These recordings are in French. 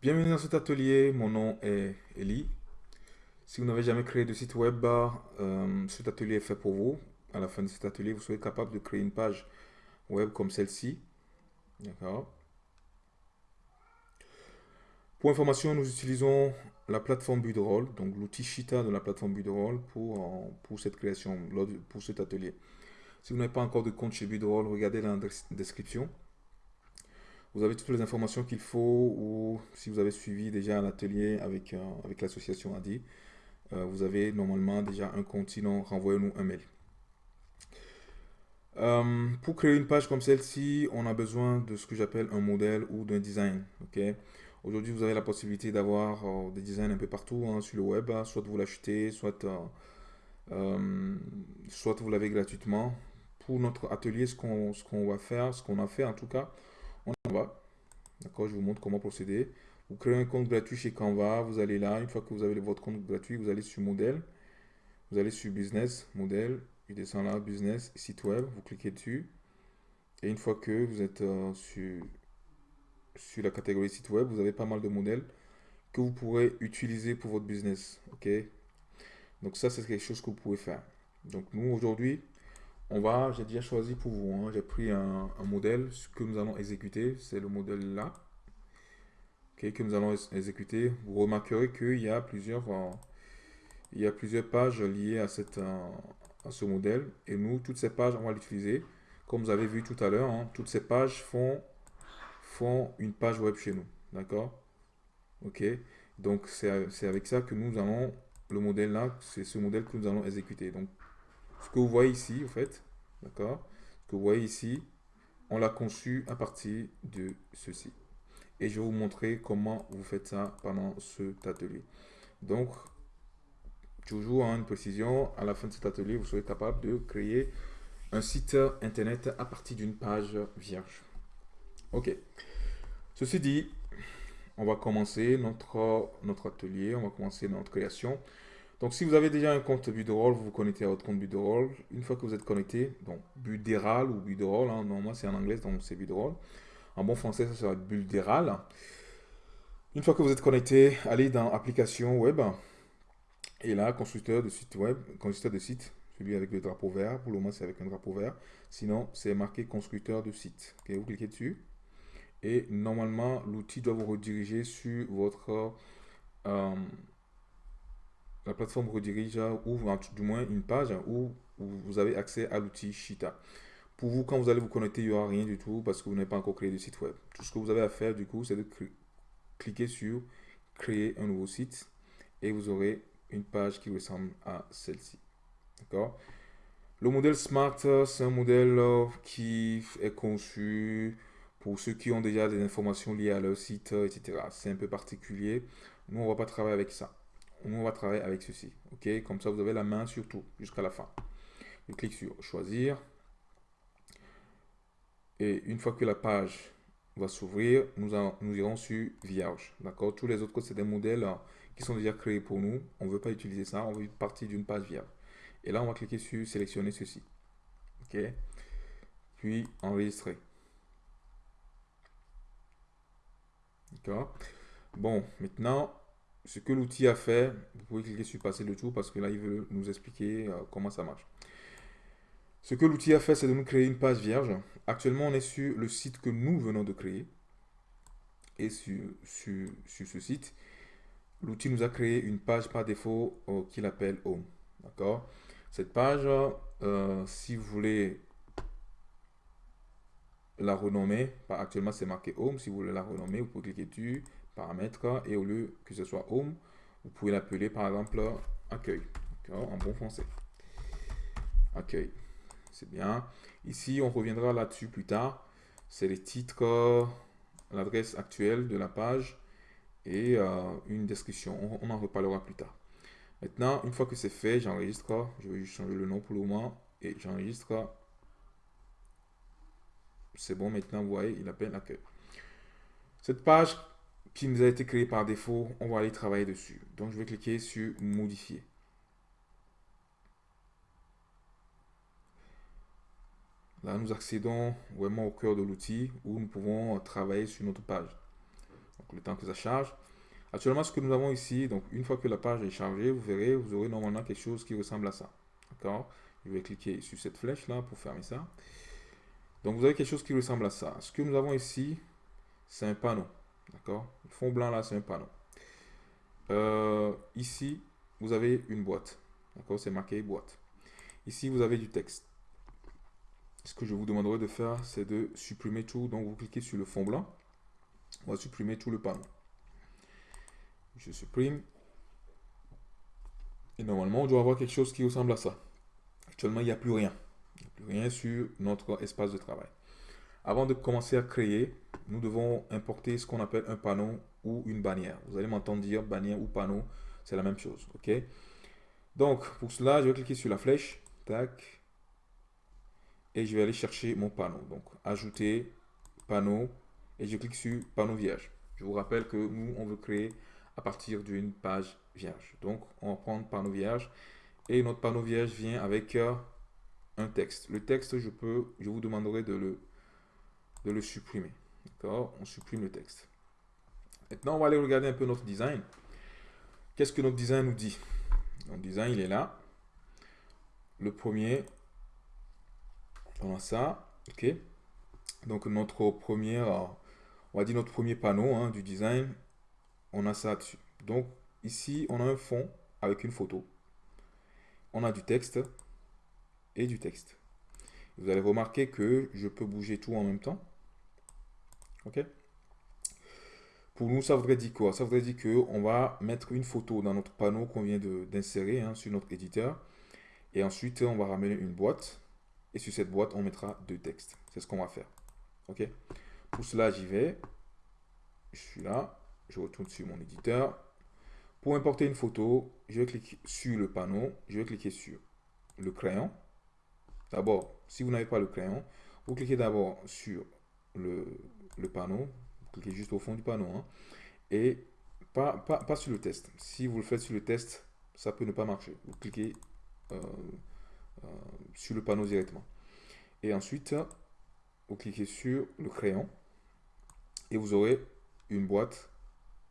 Bienvenue dans cet atelier, mon nom est Eli. Si vous n'avez jamais créé de site web, euh, cet atelier est fait pour vous. À la fin de cet atelier, vous serez capable de créer une page web comme celle-ci. D'accord Pour information, nous utilisons la plateforme Budroll, donc l'outil Shita de la plateforme Budroll pour, pour cette création, pour cet atelier. Si vous n'avez pas encore de compte chez Budroll, regardez la description. Vous avez toutes les informations qu'il faut ou si vous avez suivi déjà un atelier avec, euh, avec l'association ADI, euh, vous avez normalement déjà un compte, sinon renvoyez-nous un mail. Euh, pour créer une page comme celle-ci, on a besoin de ce que j'appelle un modèle ou d'un design. Aujourd'hui, vous avez la possibilité d'avoir des designs un peu partout hein, sur le web. Hein. soit vous l'achetez, soit, soit vous l'avez gratuitement. Pour notre atelier, ce qu'on va faire, ce qu'on a fait en tout cas, on va. D'accord, je vous montre comment procéder. Vous créez un compte gratuit chez Canva, vous allez là, une fois que vous avez votre compte gratuit, vous allez sur modèle, vous allez sur business, modèle, il descend là, business, site web, vous cliquez dessus. Et une fois que vous êtes euh, sur, sur la catégorie site web, vous avez pas mal de modèles que vous pourrez utiliser pour votre business. Ok? Donc ça, c'est quelque chose que vous pouvez faire. Donc nous, aujourd'hui, on va, j'ai déjà choisi pour vous, hein. j'ai pris un, modèle que nous allons exécuter, c'est le modèle là, que nous allons exécuter. Vous remarquerez qu'il y a plusieurs, euh, il y a plusieurs pages liées euh, à ce modèle, et nous, toutes ces pages, on va l'utiliser. Comme vous avez vu tout à l'heure, hein, toutes ces pages font, une page web chez nous, d'accord? Ok, donc c'est avec ça que nous allons, le modèle là, c'est ce modèle que nous allons exécuter. Ce que vous voyez ici, en fait, d'accord Ce que vous voyez ici, on l'a conçu à partir de ceci. Et je vais vous montrer comment vous faites ça pendant cet atelier. Donc, toujours en une précision, à la fin de cet atelier, vous serez capable de créer un site internet à partir d'une page vierge. Ok. Ceci dit, on va commencer notre, notre atelier, on va commencer notre création. Donc, si vous avez déjà un compte Budroll, vous vous connectez à votre compte Budroll. Une fois que vous êtes connecté, donc Budéral ou Budroll, hein, normalement c'est en anglais, donc c'est Budroll. En bon français, ça sera Budéral. Une fois que vous êtes connecté, allez dans Application web. Et là, constructeur de site web, constructeur de site, celui avec le drapeau vert. Pour le moment, c'est avec un drapeau vert. Sinon, c'est marqué constructeur de site. vous cliquez dessus. Et normalement, l'outil doit vous rediriger sur votre... Euh, la plateforme redirige ou du moins une page où, vous avez accès à l'outil Shita. Pour vous, quand vous allez vous connecter, il n'y aura rien du tout parce que vous n'avez pas encore créé de site web. Tout ce que vous avez à faire, du coup, c'est de cliquer sur créer un nouveau site et vous aurez une page qui ressemble à celle-ci. D'accord? Le modèle Smart, c'est un modèle euh, qui est conçu pour ceux qui ont déjà des informations liées à leur site, etc. C'est un peu particulier. Nous, on ne va pas travailler avec ça on va travailler avec ceci. OK? Comme ça, vous avez la main sur tout jusqu'à la fin. Je clique sur choisir. Et une fois que la page va s'ouvrir, nous, irons sur vierge. D'accord? Tous les autres codes, c'est des modèles hein, qui sont déjà créés pour nous. On ne veut pas utiliser ça. On veut partir d'une page vierge. Et là, on va cliquer sur sélectionner ceci. OK? Puis enregistrer. D'accord? Bon, maintenant, ce que l'outil a fait, vous pouvez cliquer sur passer le tour parce que là, il veut nous expliquer euh, comment ça marche. Ce que l'outil a fait, c'est de nous créer une page vierge. Actuellement, on est sur le site que nous venons de créer. Et sur, sur, ce site, l'outil nous a créé une page par défaut euh, qu'il appelle Home. D'accord? Cette page, euh, si vous voulez la renommer, actuellement c'est marqué Home, si vous voulez la renommer, vous pouvez cliquer dessus, paramètres et au lieu que ce soit home, vous pouvez l'appeler par exemple accueil, en bon français. Accueil, c'est bien. Ici, on reviendra là-dessus plus tard. C'est les titres, l'adresse actuelle de la page et euh, une description. On, en reparlera plus tard. Maintenant, une fois que c'est fait, j'enregistre. Je vais juste changer le nom pour le moment et j'enregistre. C'est bon, maintenant, vous voyez, il appelle accueil. Cette page qui nous a été créé par défaut, on va aller travailler dessus. Donc, je vais cliquer sur modifier. Là, nous accédons vraiment au cœur de l'outil où nous pouvons travailler sur notre page. Donc, temps que ça charge. Actuellement, ce que nous avons ici, donc une fois que la page est chargée, vous verrez, vous aurez normalement quelque chose qui ressemble à ça. D'accord? Je vais cliquer sur cette flèche-là pour fermer ça. Donc, vous avez quelque chose qui ressemble à ça. Ce que nous avons ici, c'est un panneau. D'accord? Le fond blanc, là, c'est un panneau. Euh, ici, vous avez une boîte. D'accord? C'est marqué boîte. Ici, vous avez du texte. Ce que je vous demanderai de faire, c'est de supprimer tout. Donc, vous cliquez sur le fond blanc. On va supprimer tout le panneau. Je supprime. Et normalement, on doit avoir quelque chose qui ressemble à ça. Actuellement, il n'y a plus rien. Il n'y a plus rien sur notre espace de travail. Avant de commencer à créer, nous devons importer ce qu'on appelle un panneau ou une bannière. Vous allez m'entendre dire bannière ou panneau, c'est la même chose. ok? Donc, pour cela, je vais cliquer sur la flèche. Tac. Et je vais aller chercher mon panneau. Donc, ajouter panneau. Et je clique sur panneau vierge. Je vous rappelle que nous, on veut créer à partir d'une page vierge. Donc, on va prendre panneau vierge. Et notre panneau vierge vient avec euh, un texte. Le texte, je peux, je vous demanderai de le, de le supprimer. On supprime le texte. Maintenant, on va aller regarder un peu notre design. Qu'est-ce que notre design nous dit? Notre design, il est là. Le premier, on a ça. OK Donc, notre premier, on va dire notre premier panneau hein, du design, on a ça dessus. Donc, ici, on a un fond avec une photo. On a du texte et du texte. Vous allez remarquer que je peux bouger tout en même temps. OK Pour nous, ça voudrait dire quoi? Ça voudrait dire qu'on va mettre une photo dans notre panneau qu'on vient d'insérer hein, sur notre éditeur. Et ensuite, on va ramener une boîte. Et sur cette boîte, on mettra deux textes. C'est ce qu'on va faire. OK? Pour cela, j'y vais. Je suis là je retourne sur mon éditeur. Pour importer une photo, je vais cliquer sur le panneau, je vais cliquer sur le crayon. D'abord, si vous n'avez pas le crayon, vous cliquez d'abord sur le, panneau, vous cliquez juste au fond du panneau, hein. et pas, pas, sur le test. Si vous le faites sur le test, ça peut ne pas marcher. Vous cliquez euh, euh, sur le panneau directement. Et ensuite, vous cliquez sur le crayon, et vous aurez une boîte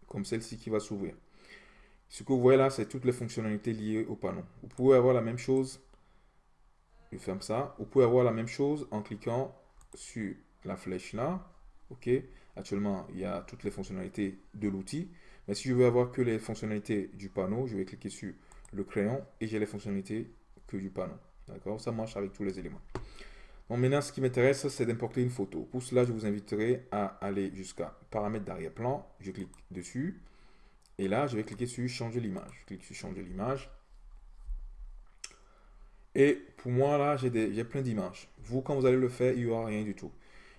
comme celle-ci qui va s'ouvrir. Ce que vous voyez là, c'est toutes les fonctionnalités liées au panneau. Vous pouvez avoir la même chose, je ferme ça, vous pouvez avoir la même chose en cliquant sur la flèche là, ok Actuellement, il y a toutes les fonctionnalités de l'outil, mais si je veux avoir que les fonctionnalités du panneau, je vais cliquer sur le crayon et j'ai les fonctionnalités que du panneau. D'accord? Ça marche avec tous les éléments. Bon, maintenant, ce qui m'intéresse, c'est d'importer une photo. Pour cela, je vous inviterai à aller jusqu'à paramètres d'arrière-plan. Je clique dessus. Et là, je vais cliquer sur changer l'image. Je clique sur changer l'image. Et pour moi, là, j'ai plein d'images. Vous, quand vous allez le faire, il n'y aura rien du tout.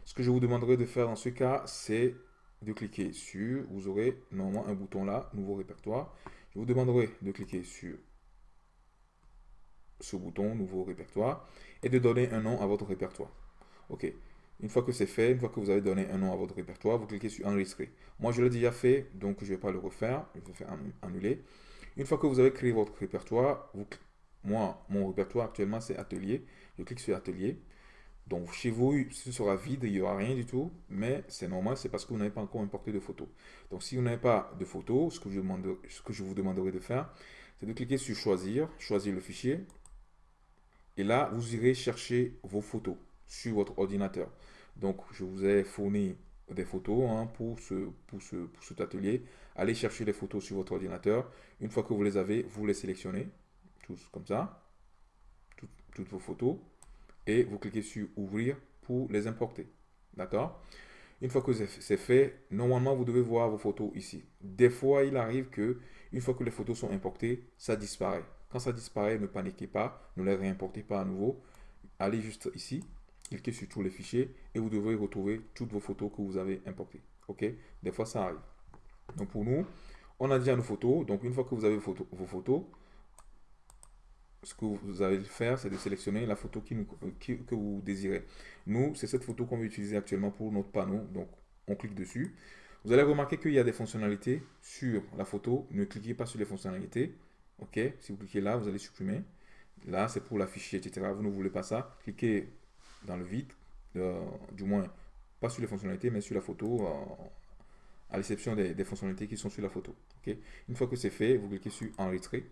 Ce que je vous demanderai de faire dans ce cas, c'est de cliquer sur, vous aurez normalement un bouton là, nouveau répertoire. Je vous demanderai de cliquer sur ce bouton, nouveau répertoire, et de donner un nom à votre répertoire. OK. Une fois que c'est fait, une fois que vous avez donné un nom à votre répertoire, vous cliquez sur enregistrer. Moi, je l'ai déjà fait, donc je ne vais pas le refaire. Je vais faire annuler. Une fois que vous avez créé votre répertoire, moi, mon répertoire actuellement, c'est atelier. Je clique sur atelier. Donc, chez vous, ce sera vide, il n'y aura rien du tout, mais c'est normal, c'est parce que vous n'avez pas encore importé de photos. Donc, si vous n'avez pas de photos, ce que, je vous demanderai de faire, c'est de cliquer sur choisir, choisir le fichier, et là, vous irez chercher vos photos sur votre ordinateur. Donc, je vous ai fourni des photos hein, pour, pour, ce, pour cet atelier. Allez chercher les photos sur votre ordinateur. Une fois que vous les avez, vous les sélectionnez, tous comme ça, toutes vos photos, et vous cliquez sur ouvrir pour les importer. D'accord? Une fois que c'est fait, normalement, vous devez voir vos photos ici. Des fois, il arrive que une fois que les photos sont importées, ça disparaît. Quand ça disparaît, ne paniquez pas, ne les réimportez pas à nouveau. Allez juste ici, cliquez sur tous les fichiers et vous devrez retrouver toutes vos photos que vous avez importées. Ok? Des fois, ça arrive. Donc pour nous, on a déjà nos photos. Donc une fois que vous avez vos photos, ce que vous allez faire, c'est de sélectionner la photo que vous désirez. Nous, c'est cette photo qu'on va utiliser actuellement pour notre panneau. Donc, on clique dessus. Vous allez remarquer qu'il y a des fonctionnalités sur la photo. Ne cliquez pas sur les fonctionnalités. OK? Si vous cliquez là, vous allez supprimer. Là, c'est pour l'afficher, etc. Vous ne voulez pas ça. Cliquez dans le vide, euh, du moins, pas sur les fonctionnalités, mais sur la photo, à l'exception des, fonctionnalités qui sont sur la photo. Une fois que c'est fait, vous cliquez sur Enregistrer.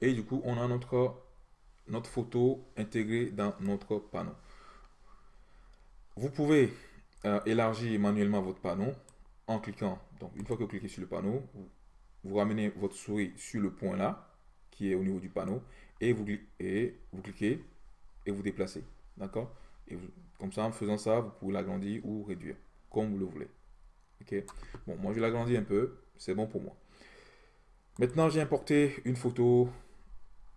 Et du coup, on a notre, notre photo intégrée dans notre panneau. Vous pouvez euh, élargir manuellement votre panneau en cliquant. Donc, une fois que vous cliquez sur le panneau, vous, ramenez votre souris sur le point là, qui est au niveau du panneau, et vous, et vous cliquez et vous déplacez. D'accord? Et comme ça, en faisant ça, vous pouvez l'agrandir ou réduire, comme vous le voulez. Ok? Bon, moi, je l'agrandis un peu. C'est bon pour moi. Maintenant, j'ai importé une photo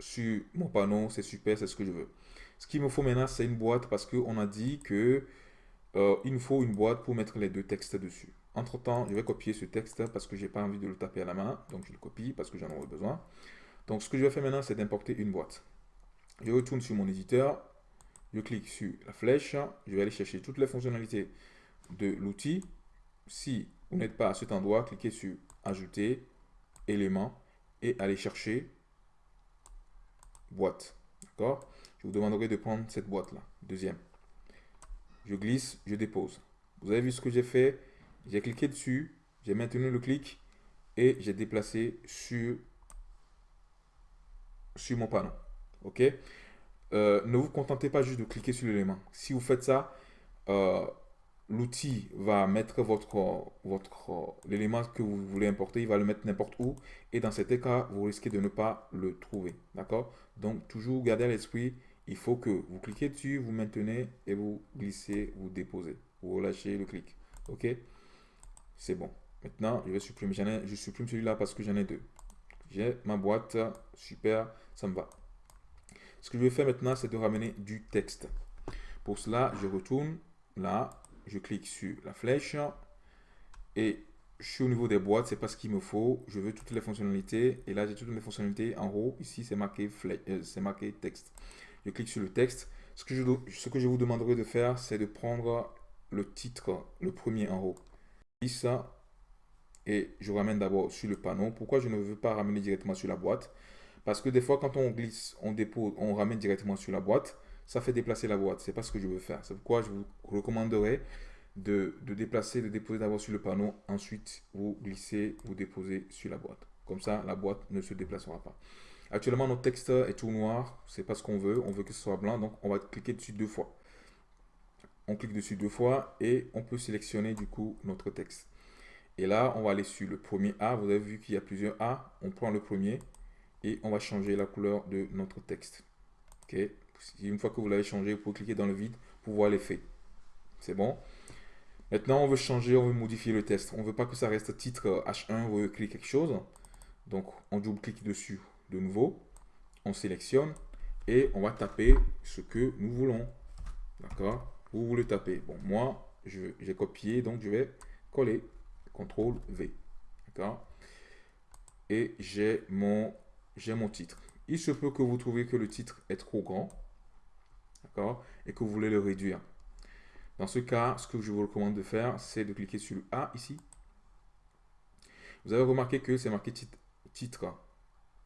sur mon panneau. C'est super, c'est ce que je veux. Ce qu'il me faut maintenant, c'est une boîte parce qu'on a dit que euh, il nous faut une boîte pour mettre les deux textes dessus. Entre temps, je vais copier ce texte parce que j'ai pas envie de le taper à la main. Donc, je le copie parce que j'en aurai besoin. Donc, ce que je vais faire maintenant, c'est d'importer une boîte. Je retourne sur mon éditeur. Je clique sur la flèche. Je vais aller chercher toutes les fonctionnalités de l'outil. Si vous n'êtes pas à cet endroit, cliquez sur Ajouter, éléments et allez chercher boîte. D'accord? Je vous demanderai de prendre cette boîte-là. Deuxième. Je glisse, je dépose. Vous avez vu ce que j'ai fait? J'ai cliqué dessus, j'ai maintenu le clic et j'ai déplacé sur, sur mon panneau. OK? Euh, Ne vous contentez pas juste de cliquer sur l'élément. Si vous faites ça, euh, l'outil va mettre votre, votre l'élément que vous voulez importer, il va le mettre n'importe où. Et dans cet cas, vous risquez de ne pas le trouver. D'accord? Donc, toujours garder à l'esprit, il faut que vous cliquez dessus, vous maintenez et vous glissez, vous déposez. Vous relâchez le clic. OK? C'est bon. Maintenant, je vais supprimer. Ai, je supprime celui-là parce que j'en ai deux. J'ai ma boîte. Super, ça me va. Ce que je vais faire maintenant, c'est de ramener du texte. Pour cela, je retourne là, je clique sur la flèche et je suis au niveau des boîtes, c'est pas ce qu'il me faut. Je veux toutes les fonctionnalités et là j'ai toutes les fonctionnalités en haut. Ici c'est marqué, euh, c'est marqué texte. Je clique sur le texte. Ce que je, ce que je vous demanderai de faire, c'est de prendre le titre, le premier en haut. ça et je ramène d'abord sur le panneau. Pourquoi je ne veux pas ramener directement sur la boîte? Parce que des fois quand on glisse, on dépose, on ramène directement sur la boîte ça fait déplacer la boîte. C'est pas ce que je veux faire. C'est pourquoi je vous recommanderais de, déplacer, de déposer d'abord sur le panneau. Ensuite, vous glissez, vous déposez sur la boîte. Comme ça, la boîte ne se déplacera pas. Actuellement, notre texte est tout noir. C'est pas ce qu'on veut. On veut que ce soit blanc. Donc, on va cliquer dessus deux fois. On clique dessus deux fois et on peut sélectionner du coup notre texte. Et là, on va aller sur le premier A. Vous avez vu qu'il y a plusieurs A. On prend le premier et on va changer la couleur de notre texte. OK une fois que vous l'avez changé, vous pouvez cliquer dans le vide pour voir l'effet. C'est bon? Maintenant, on veut changer, on veut modifier le test. On ne veut pas que ça reste titre H1, on veut cliquer quelque chose. Donc, on double-clique dessus de nouveau. On sélectionne et on va taper ce que nous voulons. D'accord? Vous voulez taper. Bon, moi, j'ai copié, donc je vais coller. CTRL V. D'accord? Et j'ai mon, mon titre. Il se peut que vous trouviez que le titre est trop grand d'accord, et que vous voulez le réduire. Dans ce cas, ce que je vous recommande de faire, c'est de cliquer sur le A ici. Vous avez remarqué que c'est marqué titre, titre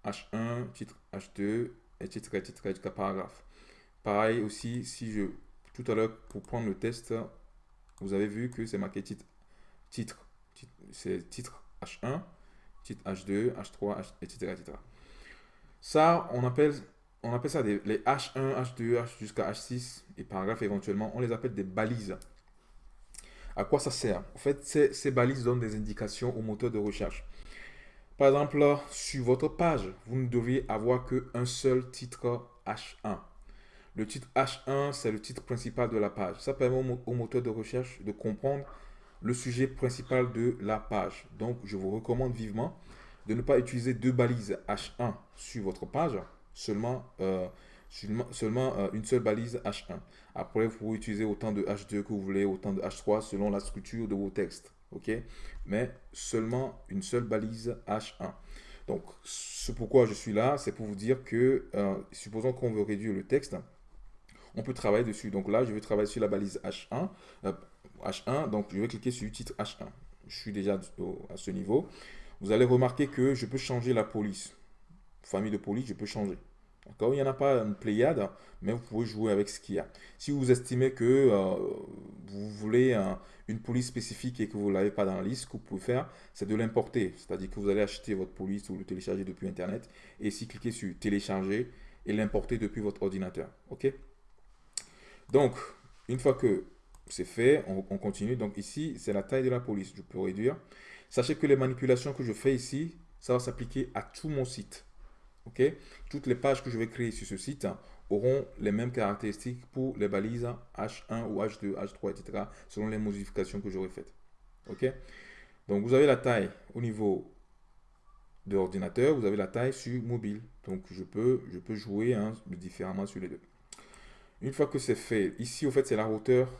H1, titre H2, et titre, titre, paragraphe. Pareil aussi, si je, tout à l'heure, pour prendre le test, vous avez vu que c'est marqué titre, titre, c'est titre H1, titre H2, H3, etc., etc. Ça, on appelle on appelle ça les H1, H2, H jusqu'à H6 et paragraphe éventuellement, on les appelle des balises. À quoi ça sert? En fait, ces, balises donnent des indications au moteur de recherche. Par exemple, sur votre page, vous ne devriez avoir qu'un seul titre H1. Le titre H1, c'est le titre principal de la page. Ça permet au moteur de recherche de comprendre le sujet principal de la page. Donc, je vous recommande vivement de ne pas utiliser deux balises H1 sur votre page seulement, euh, seulement, euh, une seule balise H1. Après, vous pouvez utiliser autant de H2 que vous voulez, autant de H3 selon la structure de vos textes. OK? Mais seulement une seule balise H1. Donc, ce pourquoi je suis là, c'est pour vous dire que, euh, supposons qu'on veut réduire le texte, on peut travailler dessus. Donc là, je vais travailler sur la balise H1. H1, donc je vais cliquer sur le titre H1. Je suis déjà à ce niveau. Vous allez remarquer que je peux changer la police famille de police, je peux changer. Il n'y en a pas une pléiade, mais vous pouvez jouer avec ce qu'il y a. Si vous estimez que euh, vous voulez une police spécifique et que vous ne l'avez pas dans la liste, ce que vous pouvez faire, c'est de l'importer. C'est-à-dire que vous allez acheter votre police ou le télécharger depuis Internet et ici cliquez sur télécharger et l'importer depuis votre ordinateur. OK? Donc, une fois que c'est fait, on, continue. Donc ici, c'est la taille de la police. Je peux réduire. Sachez que les manipulations que je fais ici, ça va s'appliquer à tout mon site. OK? Toutes les pages que je vais créer sur ce site auront les mêmes caractéristiques pour les balises H1 ou H2, H3, etc. selon les modifications que j'aurai faites. OK? Donc, vous avez la taille au niveau de l'ordinateur, vous avez la taille sur mobile. Donc, je peux, je peux jouer hein, différemment sur les deux. Une fois que c'est fait, ici, au fait, c'est la hauteur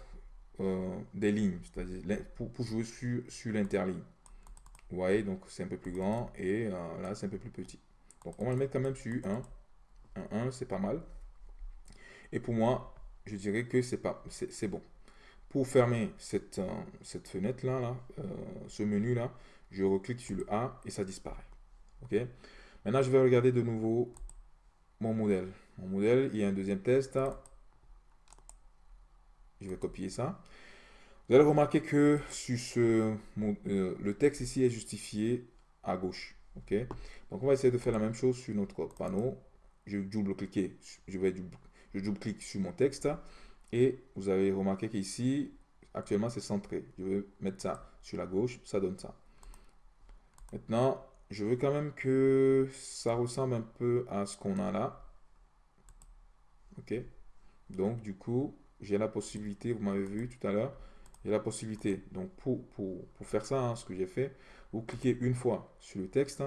euh, des lignes, c'est-à-dire pour, jouer sur, sur l'interligne. Vous voyez, donc c'est un peu plus grand et euh, là, c'est un peu plus petit. Donc, on va le mettre quand même sur 1. 1, 1 c'est pas mal. Et pour moi, je dirais que c'est pas c'est bon. Pour fermer cette, euh, fenêtre-là, là, euh, ce menu-là, je reclique sur le A et ça disparaît. OK? Maintenant, je vais regarder de nouveau mon modèle. Mon modèle, il y a un deuxième test. Je vais copier ça. Vous allez remarquer que euh, le texte ici est justifié à gauche. OK Donc, on va essayer de faire la même chose sur notre panneau. Je double-cliquer. Je vais je double-clique sur mon texte. Et vous avez remarqué qu'ici, actuellement, c'est centré. Je vais mettre ça sur la gauche. Ça donne ça. Maintenant, je veux quand même que ça ressemble un peu à ce qu'on a là. OK Donc, du coup, j'ai la possibilité, vous m'avez vu tout à l'heure, j'ai la possibilité. Donc, pour, pour, faire ça, hein, ce que j'ai fait, vous cliquez une fois sur le texte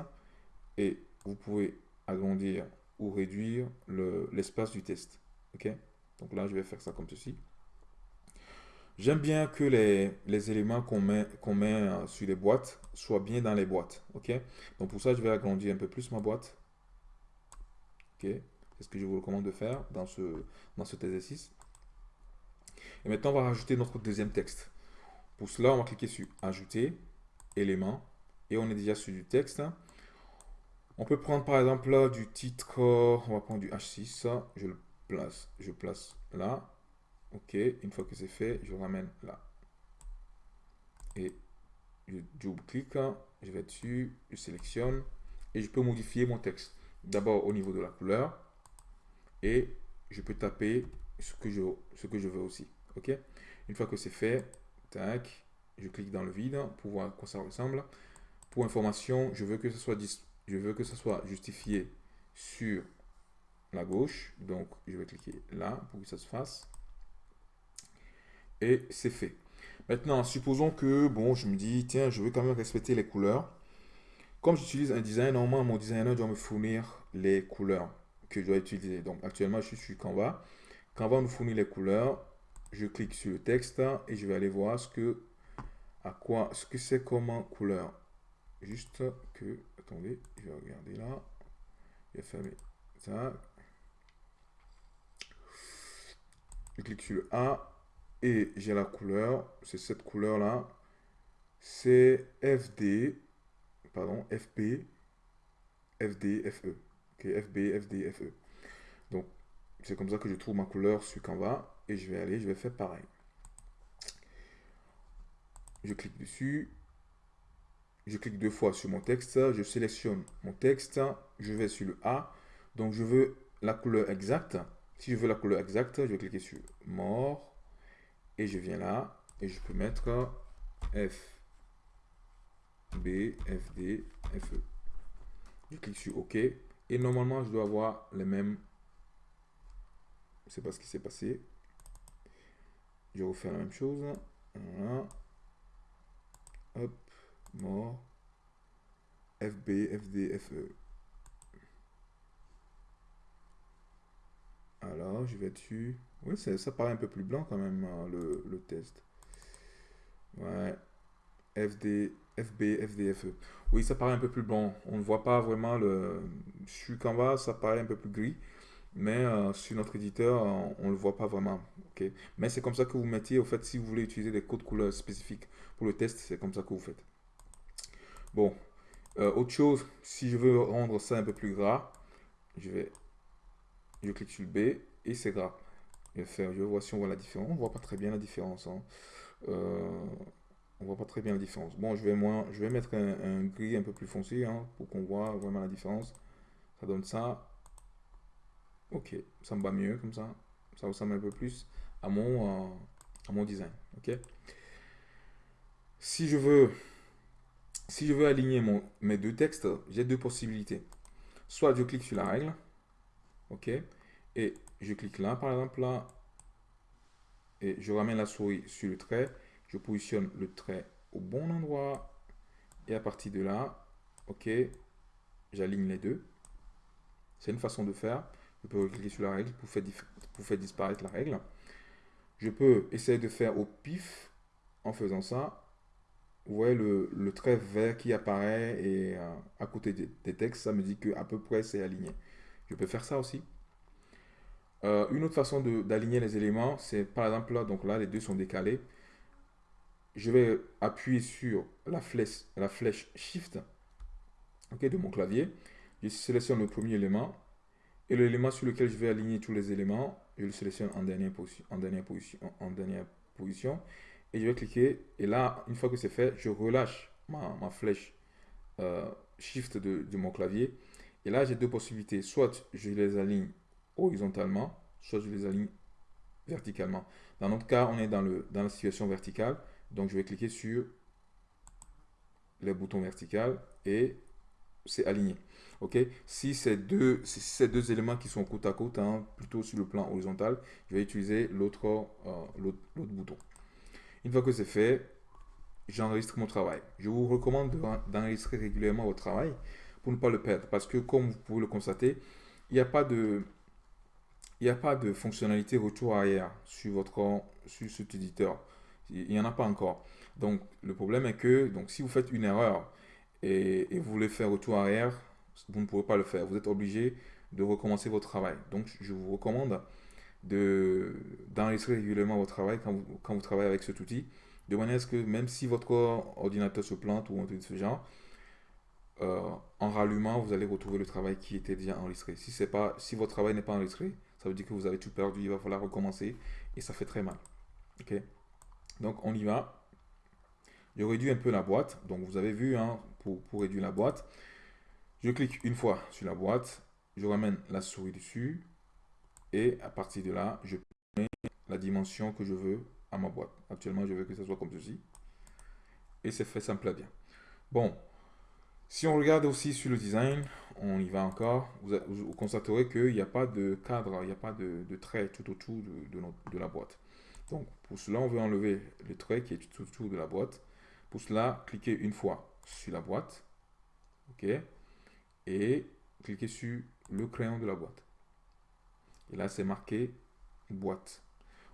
et vous pouvez agrandir ou réduire l'espace du texte. OK? Donc là, je vais faire ça comme ceci. J'aime bien que les, éléments qu'on met, euh, sur les boîtes soient bien dans les boîtes. OK? Donc pour ça, je vais agrandir un peu plus ma boîte. OK? C'est ce que je vous recommande de faire dans, ce, dans cet exercice. Et maintenant, on va rajouter notre deuxième texte. Pour cela, on va cliquer sur Ajouter, éléments, et on est déjà sur du texte. On peut prendre par exemple là, du titre, on va prendre du H6, je le place, je place là. Ok, une fois que c'est fait, je ramène là. Et je double-clique, je vais dessus, je sélectionne et je peux modifier mon texte. D'abord au niveau de la couleur et je peux taper ce que je, ce que je veux aussi. Ok, une fois que c'est fait, tac, je clique dans le vide pour voir à quoi ça ressemble. Pour information, je veux que ce soit, je veux que ce soit justifié sur la gauche. Donc, je vais cliquer là pour que ça se fasse. Et c'est fait. Maintenant, supposons que, bon, je me dis, tiens, je veux quand même respecter les couleurs. Comme j'utilise un design, normalement, mon designer doit me fournir les couleurs que je dois utiliser. Donc, actuellement, je suis sur Canva. Canva nous fournit les couleurs. Je clique sur le texte et je vais aller voir ce que, à quoi, ce que c'est comme couleur. Juste que, attendez, je vais regarder là. Je vais fermer ça. Je clique sur A et j'ai la couleur. C'est cette couleur-là. C'est FD, pardon, FP, FD, FE. FB, FD, FE. Donc, c'est comme ça que je trouve ma couleur sur Canva. Et je vais aller, je vais faire pareil. Je clique dessus. Je clique deux fois sur mon texte. Je sélectionne mon texte. Je vais sur le A. Donc, je veux la couleur exacte. Si je veux la couleur exacte, je vais cliquer sur mort et je viens là et je peux mettre F, B, F, D, F, E. Je clique sur OK et normalement je dois avoir les mêmes. Je ne sais pas ce qui s'est passé. Je refaire la même chose. Voilà. Hop, mort. FB, FD, FE. Alors, je vais dessus. Oui, ça paraît un peu plus blanc quand même, hein, le, test. Ouais. FD, FB, FDFE. Oui, ça paraît un peu plus blanc. On ne voit pas vraiment le... Sur Canva, ça paraît un peu plus gris. Mais euh, sur notre éditeur, on ne le voit pas vraiment. Mais c'est comme ça que vous mettiez, au fait, si vous voulez utiliser des codes couleurs spécifiques pour le test, c'est comme ça que vous faites. Bon, euh, autre chose, si je veux rendre ça un peu plus gras, je vais je clique sur le B et c'est gras. Je vais faire, je voir si on voit la différence. On voit pas très bien la différence. Hein. Euh, on voit pas très bien la différence. Bon, je vais, moins, je vais mettre un, gris un peu plus foncé hein, pour qu'on voit vraiment la différence. Ça donne ça. Ok, ça me va mieux comme ça. Ça ressemble un peu plus à mon, euh, à mon design. Ok? Si je veux, si je veux aligner mon, mes deux textes, j'ai deux possibilités. Soit je clique sur la règle, ok, et je clique là, par exemple là, et je ramène la souris sur le trait, je positionne le trait au bon endroit, et à partir de là, ok, j'aligne les deux. C'est une façon de faire. Je peux cliquer sur la règle pour faire, disparaître la règle. Je peux essayer de faire au pif en faisant ça. Vous voyez le, trait vert qui apparaît et euh, à côté des, textes, ça me dit que à peu près c'est aligné. Je peux faire ça aussi. Euh, une autre façon d'aligner les éléments, c'est par exemple là, donc là les deux sont décalés. Je vais appuyer sur la flèche, la flèche Shift de mon clavier. Je sélectionne le premier élément et l'élément sur lequel je vais aligner tous les éléments, je le sélectionne en dernière position, en dernière et je vais cliquer. Et là, une fois que c'est fait, je relâche ma, flèche euh, Shift de, mon clavier. Et là, j'ai deux possibilités. Soit je les aligne horizontalement, soit je les aligne verticalement. Dans notre cas, on est dans la situation verticale. Donc, je vais cliquer sur les boutons vertical et c'est aligné. Ok, si c'est deux, ces deux éléments qui sont côte à côte, hein, plutôt sur le plan horizontal, je vais utiliser l'autre euh, l'autre bouton. Une fois que c'est fait, j'enregistre mon travail. Je vous recommande d'enregistrer régulièrement votre travail pour ne pas le perdre. Parce que comme vous pouvez le constater, il n'y a pas de... Il n'y a pas de fonctionnalité retour arrière sur votre sur cet éditeur. Il n'y en a pas encore. Donc, le problème est que donc, si vous faites une erreur et, vous voulez faire retour arrière, vous ne pouvez pas le faire. Vous êtes obligé de recommencer votre travail. Donc, je vous recommande d'enregistrer régulièrement votre travail quand vous, travaillez avec cet outil, de manière à ce que même si votre ordinateur se plante ou un truc de ce genre, euh, en rallumant, vous allez retrouver le travail qui était déjà enregistré. Si, si votre travail n'est pas enregistré, ça veut dire que vous avez tout perdu, il va falloir recommencer et ça fait très mal. ok? Donc on y va. Je réduis un peu la boîte. Donc vous avez vu, hein, pour, pour réduire la boîte, je clique une fois sur la boîte, je ramène la souris dessus, et à partir de là, je mets la dimension que je veux à ma boîte. Actuellement, je veux que ce soit comme ceci. Et c'est fait simple à bien. Bon, si on regarde aussi sur le design, on y va encore, vous, constaterez qu'il n'y a pas de cadre, il n'y a pas de, trait tout autour de, de, la boîte. Donc, pour cela, on veut enlever le trait qui est tout autour de la boîte. Pour cela, cliquez une fois sur la boîte. OK Et cliquez sur le crayon de la boîte. Et là, c'est marqué boîte.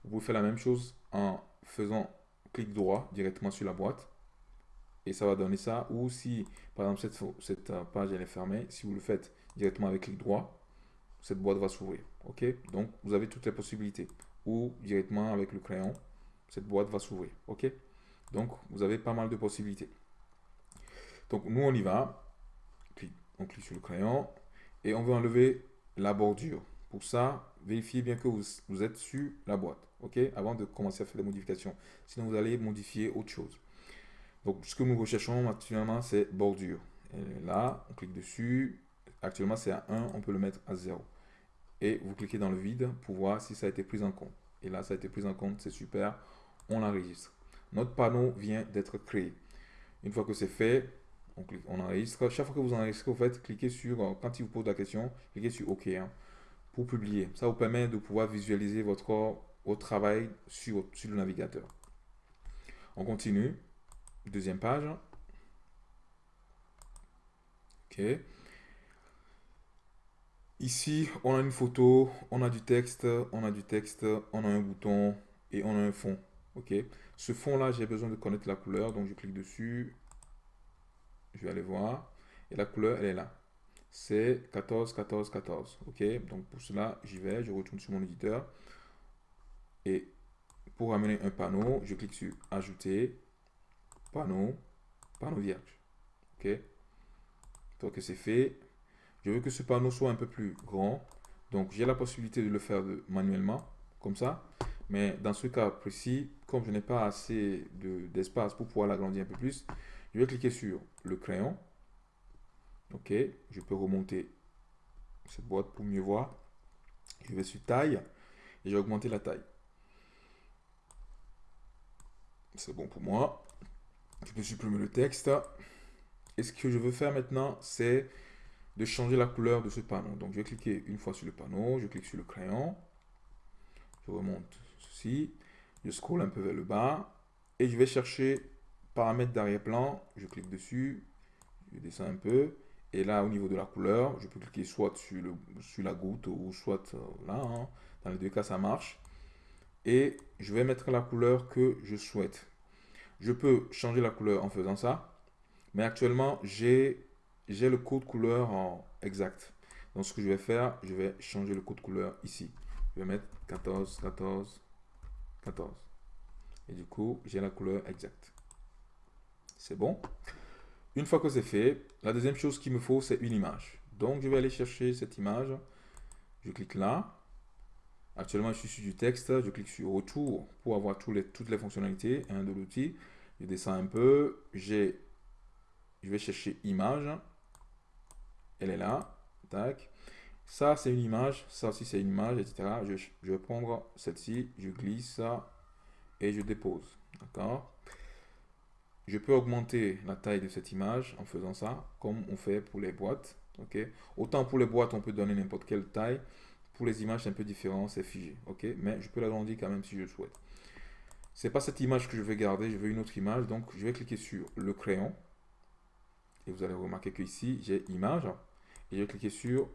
Vous pouvez faire la même chose en faisant clic droit directement sur la boîte. Et ça va donner ça. Ou si, par exemple, cette, euh, page est fermée, si vous le faites directement avec clic droit, cette boîte va s'ouvrir. OK Donc, vous avez toutes les possibilités. Ou directement avec le crayon, cette boîte va s'ouvrir. OK Donc, vous avez pas mal de possibilités. Donc, nous, on y va. On clique sur le crayon. Et on veut enlever la bordure. Pour ça, vérifiez bien que vous, êtes sur la boîte, ok Avant de commencer à faire des modifications. Sinon, vous allez modifier autre chose. Donc, ce que nous recherchons actuellement, c'est bordure. Là, on clique dessus. Actuellement, c'est à 1, on peut le mettre à 0. Et vous cliquez dans le vide pour voir si ça a été pris en compte. Et là, ça a été pris en compte, c'est super. On l'enregistre. Notre panneau vient d'être créé. Une fois que c'est fait, on, enregistre. Chaque fois que vous enregistrez, vous faites, cliquez sur, euh, quand il vous pose la question, cliquez sur OK. Hein pour publier. Ça vous permet de pouvoir visualiser votre, votre travail sur, sur le navigateur. On continue. Deuxième page. OK. Ici, on a une photo, on a du texte, on a du texte, on a un bouton et on a un fond. OK. Ce fond-là, j'ai besoin de connaître la couleur. Donc, je clique dessus. Je vais aller voir. Et la couleur, elle est là c'est 14, 14, 14. OK Donc pour cela, j'y vais, je retourne sur mon éditeur. Et pour amener un panneau, je clique sur Ajouter, panneau, panneau vierge. OK Donc c'est fait. Je veux que ce panneau soit un peu plus grand. Donc, j'ai la possibilité de le faire manuellement, comme ça. Mais dans ce cas précis, comme je n'ai pas assez d'espace pour pouvoir l'agrandir un peu plus, je vais cliquer sur le crayon. Ok, je peux remonter cette boîte pour mieux voir. Je vais sur taille et j'ai augmenté la taille. C'est bon pour moi. Je peux supprimer le texte. Et ce que je veux faire maintenant, c'est de changer la couleur de ce panneau. Donc, je vais cliquer une fois sur le panneau, je clique sur le crayon, je remonte ceci, je scroll un peu vers le bas et je vais chercher paramètres d'arrière-plan, je clique dessus, je descends un peu et là, au niveau de la couleur, je peux cliquer soit sur, la goutte ou soit euh, là, hein. dans les deux cas, ça marche. Et je vais mettre la couleur que je souhaite. Je peux changer la couleur en faisant ça, mais actuellement, j'ai le code couleur en exact. Donc, ce que je vais faire, je vais changer le code couleur ici. Je vais mettre 14, 14, 14. Et du coup, j'ai la couleur exacte. C'est bon? Une fois que c'est fait, la deuxième chose qu'il me faut, c'est une image. Donc, je vais aller chercher cette image. Je clique là. Actuellement, je suis sur du texte. Je clique sur Retour pour avoir les, toutes les fonctionnalités de l'outil. Je descends un peu. Je vais chercher image. Elle est là. Tac. Ça, c'est une image. Ça aussi, c'est une image, etc. Je, vais prendre celle-ci. Je glisse ça et je dépose. D'accord? Je peux augmenter la taille de cette image en faisant ça, comme on fait pour les boîtes. ok? Autant pour les boîtes, on peut donner n'importe quelle taille. Pour les images, c'est un peu différent, c'est figé. ok? Mais je peux l'agrandir quand même si je le souhaite. C'est pas cette image que je vais garder, je veux une autre image. Donc, je vais cliquer sur le crayon. Et vous allez remarquer que ici, j'ai image. Et je vais cliquer sur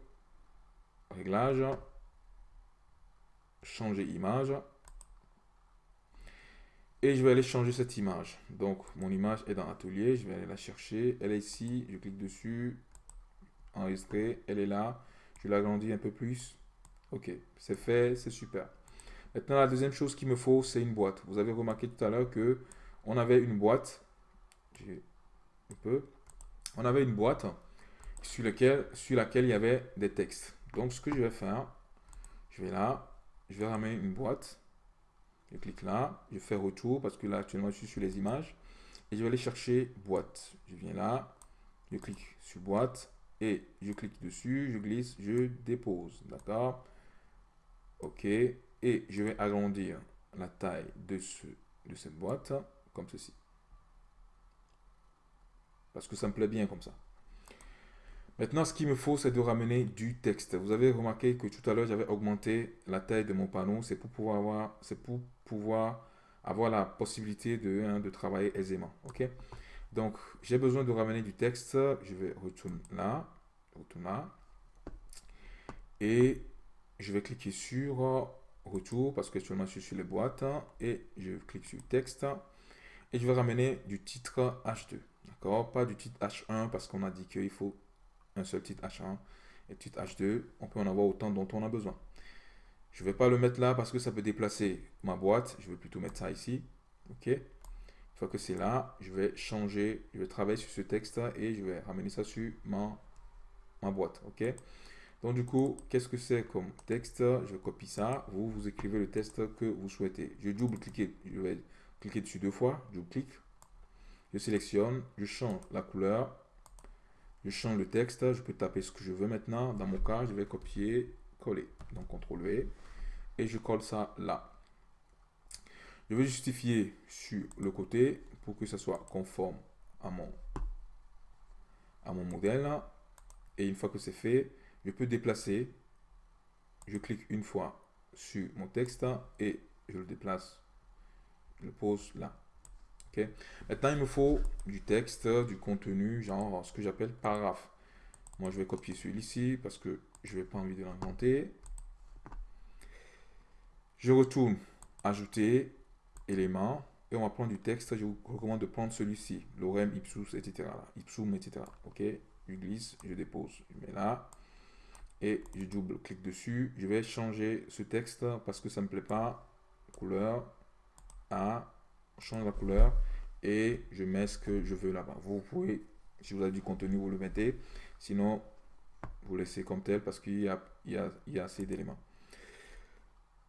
réglage, changer image. Et je vais aller changer cette image. Donc, mon image est dans Atelier. Je vais aller la chercher. Elle est ici. Je clique dessus. Enregistrer. Elle est là. Je l'agrandis un peu plus. Ok, c'est fait. C'est super. Maintenant, la deuxième chose qu'il me faut, c'est une boîte. Vous avez remarqué tout à l'heure que on avait une boîte. Un peu on avait une boîte sur, laquelle, sur laquelle il y avait des textes. Donc, ce que je vais faire, je vais là, je vais ramener une boîte. Je clique là, je fais retour parce que là, actuellement, je suis sur les images. Et je vais aller chercher boîte. Je viens là, je clique sur boîte et je clique dessus, je glisse, je dépose. D'accord? OK. Et je vais agrandir la taille de, ce, de cette boîte comme ceci. Parce que ça me plaît bien comme ça. Maintenant, ce qu'il me faut, c'est de ramener du texte. Vous avez remarqué que tout à l'heure, j'avais augmenté la taille de mon panneau. C'est pour pouvoir avoir, c'est pour pouvoir avoir la possibilité de, hein, de travailler aisément. OK? Donc, j'ai besoin de ramener du texte. Je vais retourner là. Là. Et je vais cliquer sur retour parce que je suis sur les boîtes. Et je clique sur texte. Et je vais ramener du titre H2. D'accord? Pas du titre H1 parce qu'on a dit qu'il faut un seul titre H1 et titre H2. On peut en avoir autant dont on a besoin. Je ne vais pas le mettre là parce que ça peut déplacer ma boîte. Je vais plutôt mettre ça ici. OK? Une fois que c'est là, je vais changer, je vais travailler sur ce texte et je vais ramener ça sur ma, boîte. OK? Donc du coup, qu'est-ce que c'est comme texte? Je copie ça. Vous, vous écrivez le texte que vous souhaitez. Je double-cliquer. Je vais cliquer dessus deux fois. Double-clic. Je sélectionne, je change la couleur, je change le texte, je peux taper ce que je veux maintenant. Dans mon cas, je vais copier, coller. Donc, CTRL V. Et je colle ça là. Je vais justifier sur le côté pour que ça soit conforme à mon, à mon modèle. Et une fois que c'est fait, je peux déplacer. Je clique une fois sur mon texte et je le déplace. Je le pose là. Maintenant, il me faut du texte, du contenu, genre ce que j'appelle paragraphe. Moi, je vais copier celui-ci parce que je n'ai pas envie de l'inventer. Je retourne ajouter élément et on va prendre du texte. Je vous recommande de prendre celui-ci, lorem ipsus, etc. Ipsum, etc. Ok, je glisse, je dépose, je mets là et je double-clique dessus. Je vais changer ce texte parce que ça ne me plaît pas. Couleur à change la couleur et je mets ce que je veux là-bas. Vous pouvez, si vous avez du contenu, vous le mettez. Sinon, vous laissez comme tel parce qu'il y a, il y, il y a assez d'éléments.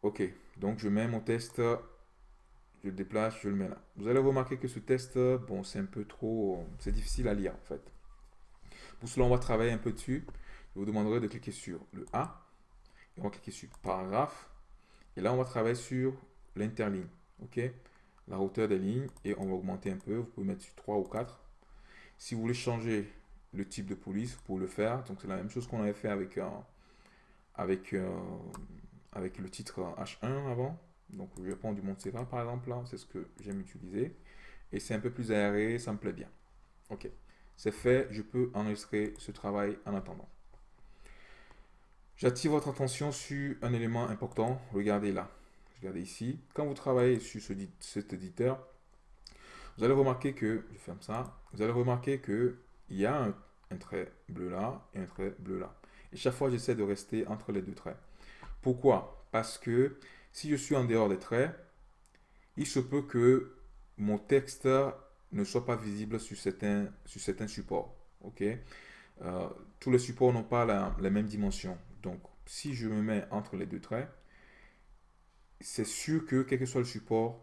Ok, donc je mets mon test, je le déplace, je le mets là. Vous allez remarquer que ce test, bon, c'est un peu trop, c'est difficile à lire en fait. Pour cela, on va travailler un peu dessus. Je vous demanderai de cliquer sur le A. Et on va cliquer sur paragraphe. Et là, on va travailler sur l'interligne. OK? La hauteur des lignes. Et on va augmenter un peu. Vous pouvez mettre sur 3 ou 4. Si vous voulez changer le type de police, vous pouvez le faire. Donc, c'est la même chose qu'on avait fait avec, euh, avec, euh, avec le titre H1 avant. Donc, je vais prendre du Montserrat, par exemple. C'est ce que j'aime utiliser. Et c'est un peu plus aéré. Ça me plaît bien. OK. C'est fait. Je peux enregistrer ce travail en attendant. J'attire votre attention sur un élément important. Regardez là. Regardez ici. Quand vous travaillez sur ce, cet éditeur, vous allez remarquer que, je ferme ça, vous allez remarquer qu'il y a un, trait bleu là et un trait bleu là. Et chaque fois, j'essaie de rester entre les deux traits. Pourquoi? Parce que si je suis en dehors des traits, il se peut que mon texte ne soit pas visible sur certains, supports. ok? Euh, tous les supports n'ont pas la même dimension. Donc, si je me mets entre les deux traits, c'est sûr que quel que soit le support,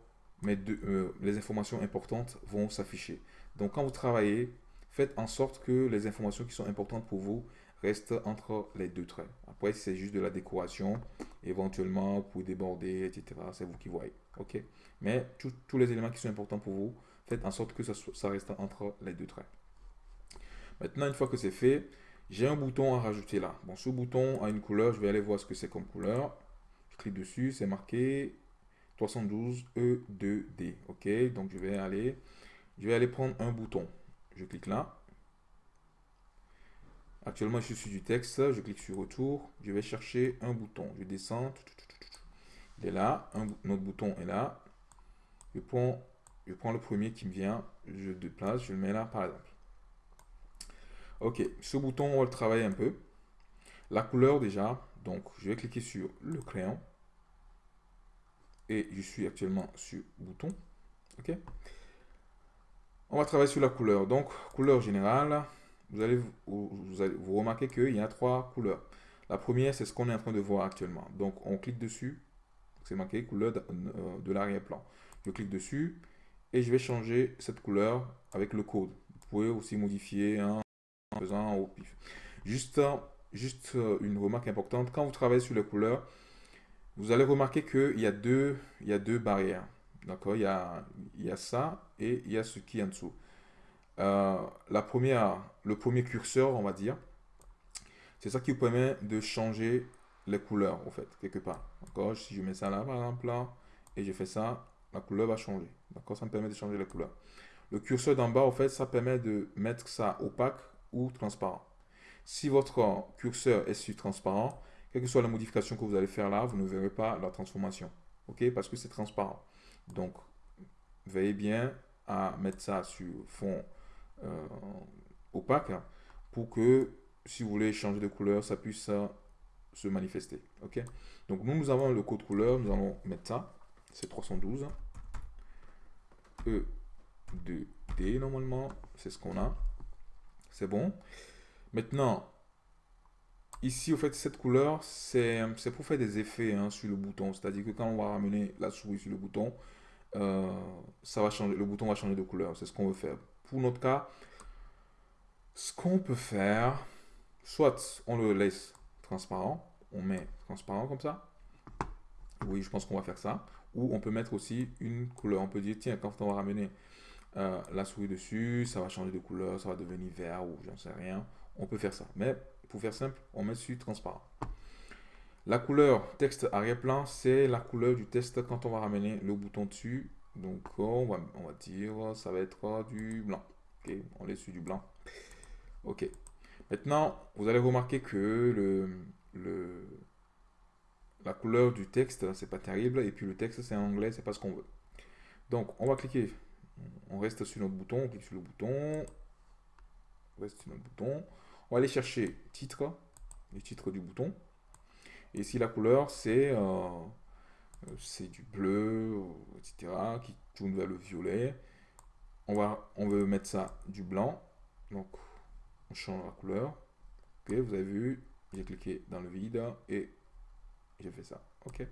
euh, les informations importantes vont s'afficher. Donc, quand vous travaillez, faites en sorte que les informations qui sont importantes pour vous restent entre les deux traits. Après, c'est juste de la décoration, éventuellement, pour déborder, etc. C'est vous qui voyez. Mais tous les éléments qui sont importants pour vous, faites en sorte que ça, ça reste entre les deux traits. Maintenant, une fois que c'est fait, j'ai un bouton à rajouter là. Bon, ce bouton a une couleur. Je vais aller voir ce que c'est comme couleur. Clique dessus. C'est marqué 312E2D. OK? Donc, je vais aller, je vais aller prendre un bouton. Je clique là. Actuellement, je suis sur du texte. Je clique sur retour. Je vais chercher un bouton. Je descends. Il est là. Un, autre bouton est là. Je prends, je prends le premier qui me vient. Je déplace. Je le mets là, par exemple. Ok, ce bouton, on va le travailler un peu. La couleur déjà, donc je vais cliquer sur le crayon. Et je suis actuellement sur bouton. Ok. On va travailler sur la couleur. Donc, couleur générale, vous allez vous, remarquer qu'il y a trois couleurs. La première, c'est ce qu'on est en train de voir actuellement. Donc, on clique dessus. C'est marqué couleur de, euh, l'arrière-plan. Je clique dessus et je vais changer cette couleur avec le code. Vous pouvez aussi modifier un faisant au pif. Juste, juste euh, une remarque importante, quand vous travaillez sur les couleurs, vous allez remarquer qu'il y, a deux, y a deux barrières. D'accord? Il, y a, ça et il y a ce qui est en dessous. Euh, le premier curseur, on va dire, c'est ça qui vous permet de changer les couleurs, en fait, quelque part. D'accord? Si je mets ça là, par exemple, et je fais ça, la couleur va changer. D'accord? Ça me permet de changer les couleurs. Le curseur d'en bas, en fait, ça permet de mettre ça opaque ou transparent. Si votre curseur est sur transparent, quelle que soit la modification que vous allez faire là, vous ne verrez pas la transformation. OK? Parce que c'est transparent. Donc, veillez bien à mettre ça sur fond euh, opaque pour que si vous voulez changer de couleur, ça puisse se manifester. OK? Donc, nous, nous avons le code couleur. Nous allons mettre ça. C'est 312. E, 2D normalement. C'est ce qu'on a. C'est bon. Maintenant, ici, au fait, cette couleur, c'est pour faire des effets hein, sur le bouton. C'est-à-dire que quand on va ramener la souris sur le bouton, euh, ça va changer, le bouton va changer de couleur. C'est ce qu'on veut faire. Pour notre cas, ce qu'on peut faire, soit on le laisse transparent, on met transparent comme ça. Oui, je pense qu'on va faire ça. Ou on peut mettre aussi une couleur. On peut dire, tiens, quand on va ramener euh, la souris dessus, ça va changer de couleur, ça va devenir vert ou j'en sais rien. On peut faire ça. Mais pour faire simple, on met sur transparent. La couleur texte arrière-plan, c'est la couleur du texte quand on va ramener le bouton dessus. Donc on va, on va dire, ça va être du blanc. Ok, on laisse sur du blanc. Ok. Maintenant, vous allez remarquer que le, la couleur du texte, c'est pas terrible. Et puis le texte, c'est en anglais, c'est pas ce qu'on veut. Donc, on va cliquer on reste sur notre bouton, on clique sur le bouton, on reste sur notre bouton. On va aller chercher titre, le titre du bouton. Et ici, la couleur, c'est euh, du bleu, etc., qui tourne vers le violet. On, va, veut mettre ça du blanc. Donc, on change la couleur. Ok, vous avez vu, j'ai cliqué dans le vide et j'ai fait ça. Ok.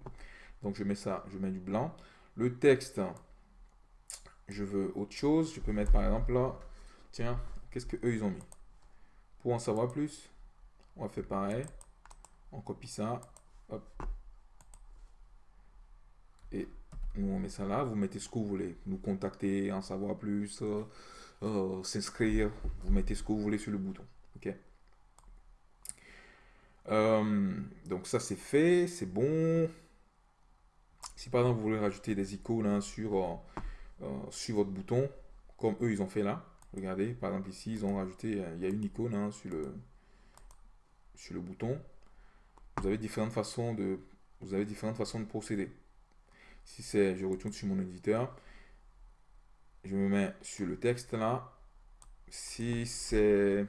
Donc je mets ça, je mets du blanc. Le texte, je veux autre chose. Je peux mettre par exemple là, tiens, qu'est-ce que eux ils ont mis? Pour en savoir plus, on va faire pareil. On copie ça. Et nous on met ça là. Vous mettez ce que vous voulez. Nous contacter, en savoir plus, euh, euh, s'inscrire. Vous mettez ce que vous voulez sur le bouton. Ok? Euh, donc ça c'est fait, c'est bon. Si par exemple vous voulez rajouter des icônes hein, sur, sur votre bouton, comme eux ils ont fait là, regardez, par exemple ici ils ont rajouté, il y a une icône hein, sur, le, sur le bouton. Vous avez différentes façons de, vous avez différentes façons de procéder. Si c'est, je retourne sur mon éditeur, je me mets sur le texte là. Si c'est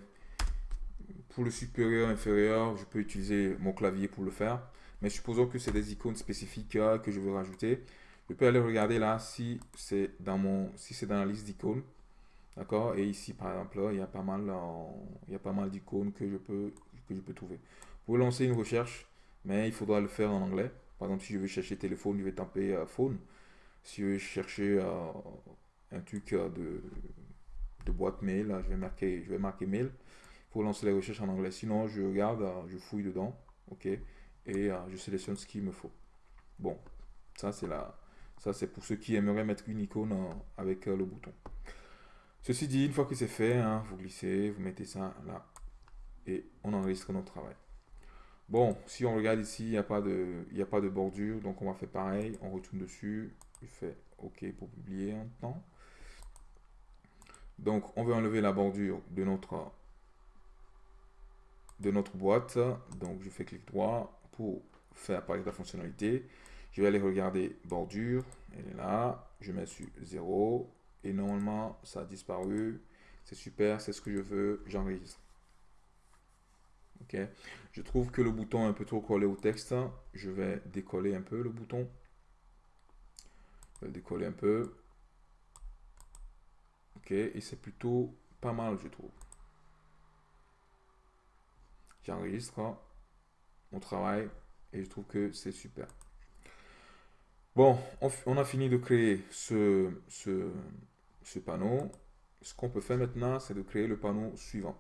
pour le supérieur, inférieur, je peux utiliser mon clavier pour le faire. Mais supposons que c'est des icônes spécifiques euh, que je veux rajouter. Je peux aller regarder là si c'est dans mon si c'est dans la liste d'icônes. D'accord? Et ici, par exemple, il y a pas mal, il y a pas mal d'icônes que je peux que je peux trouver. Pouvez lancer une recherche, mais il faudra le faire en anglais. Par exemple, si je veux chercher téléphone, je vais taper euh, phone. Si je veux chercher euh, un truc euh, de, de, boîte mail, je vais marquer, je vais marquer mail pour lancer les recherches en anglais. Sinon, je regarde, je fouille dedans, ok, et je sélectionne ce qu'il me faut. Bon, ça c'est la, ça c'est pour ceux qui aimeraient mettre une icône avec le bouton. Ceci dit, une fois que c'est fait, hein, vous glissez, vous mettez ça là et on enregistre notre travail. Bon, si on regarde ici, il n'y a, pas de, a pas de bordure, donc on va faire pareil, on retourne dessus, je fais OK pour publier un temps. Donc, on veut enlever la bordure de notre, de notre boîte. Donc, je fais clic droit pour faire apparaître la fonctionnalité. Je vais aller regarder bordure, elle est là, je mets sur 0, et normalement, ça a disparu. C'est super, c'est ce que je veux, j'enregistre. Ok. Je trouve que le bouton est un peu trop collé au texte. Je vais décoller un peu le bouton. Je vais le décoller un peu. Ok. Et c'est plutôt pas mal, je trouve. J'enregistre mon travail et je trouve que c'est super. Bon, on, a fini de créer ce, panneau. Ce qu'on peut faire maintenant, c'est de créer le panneau suivant.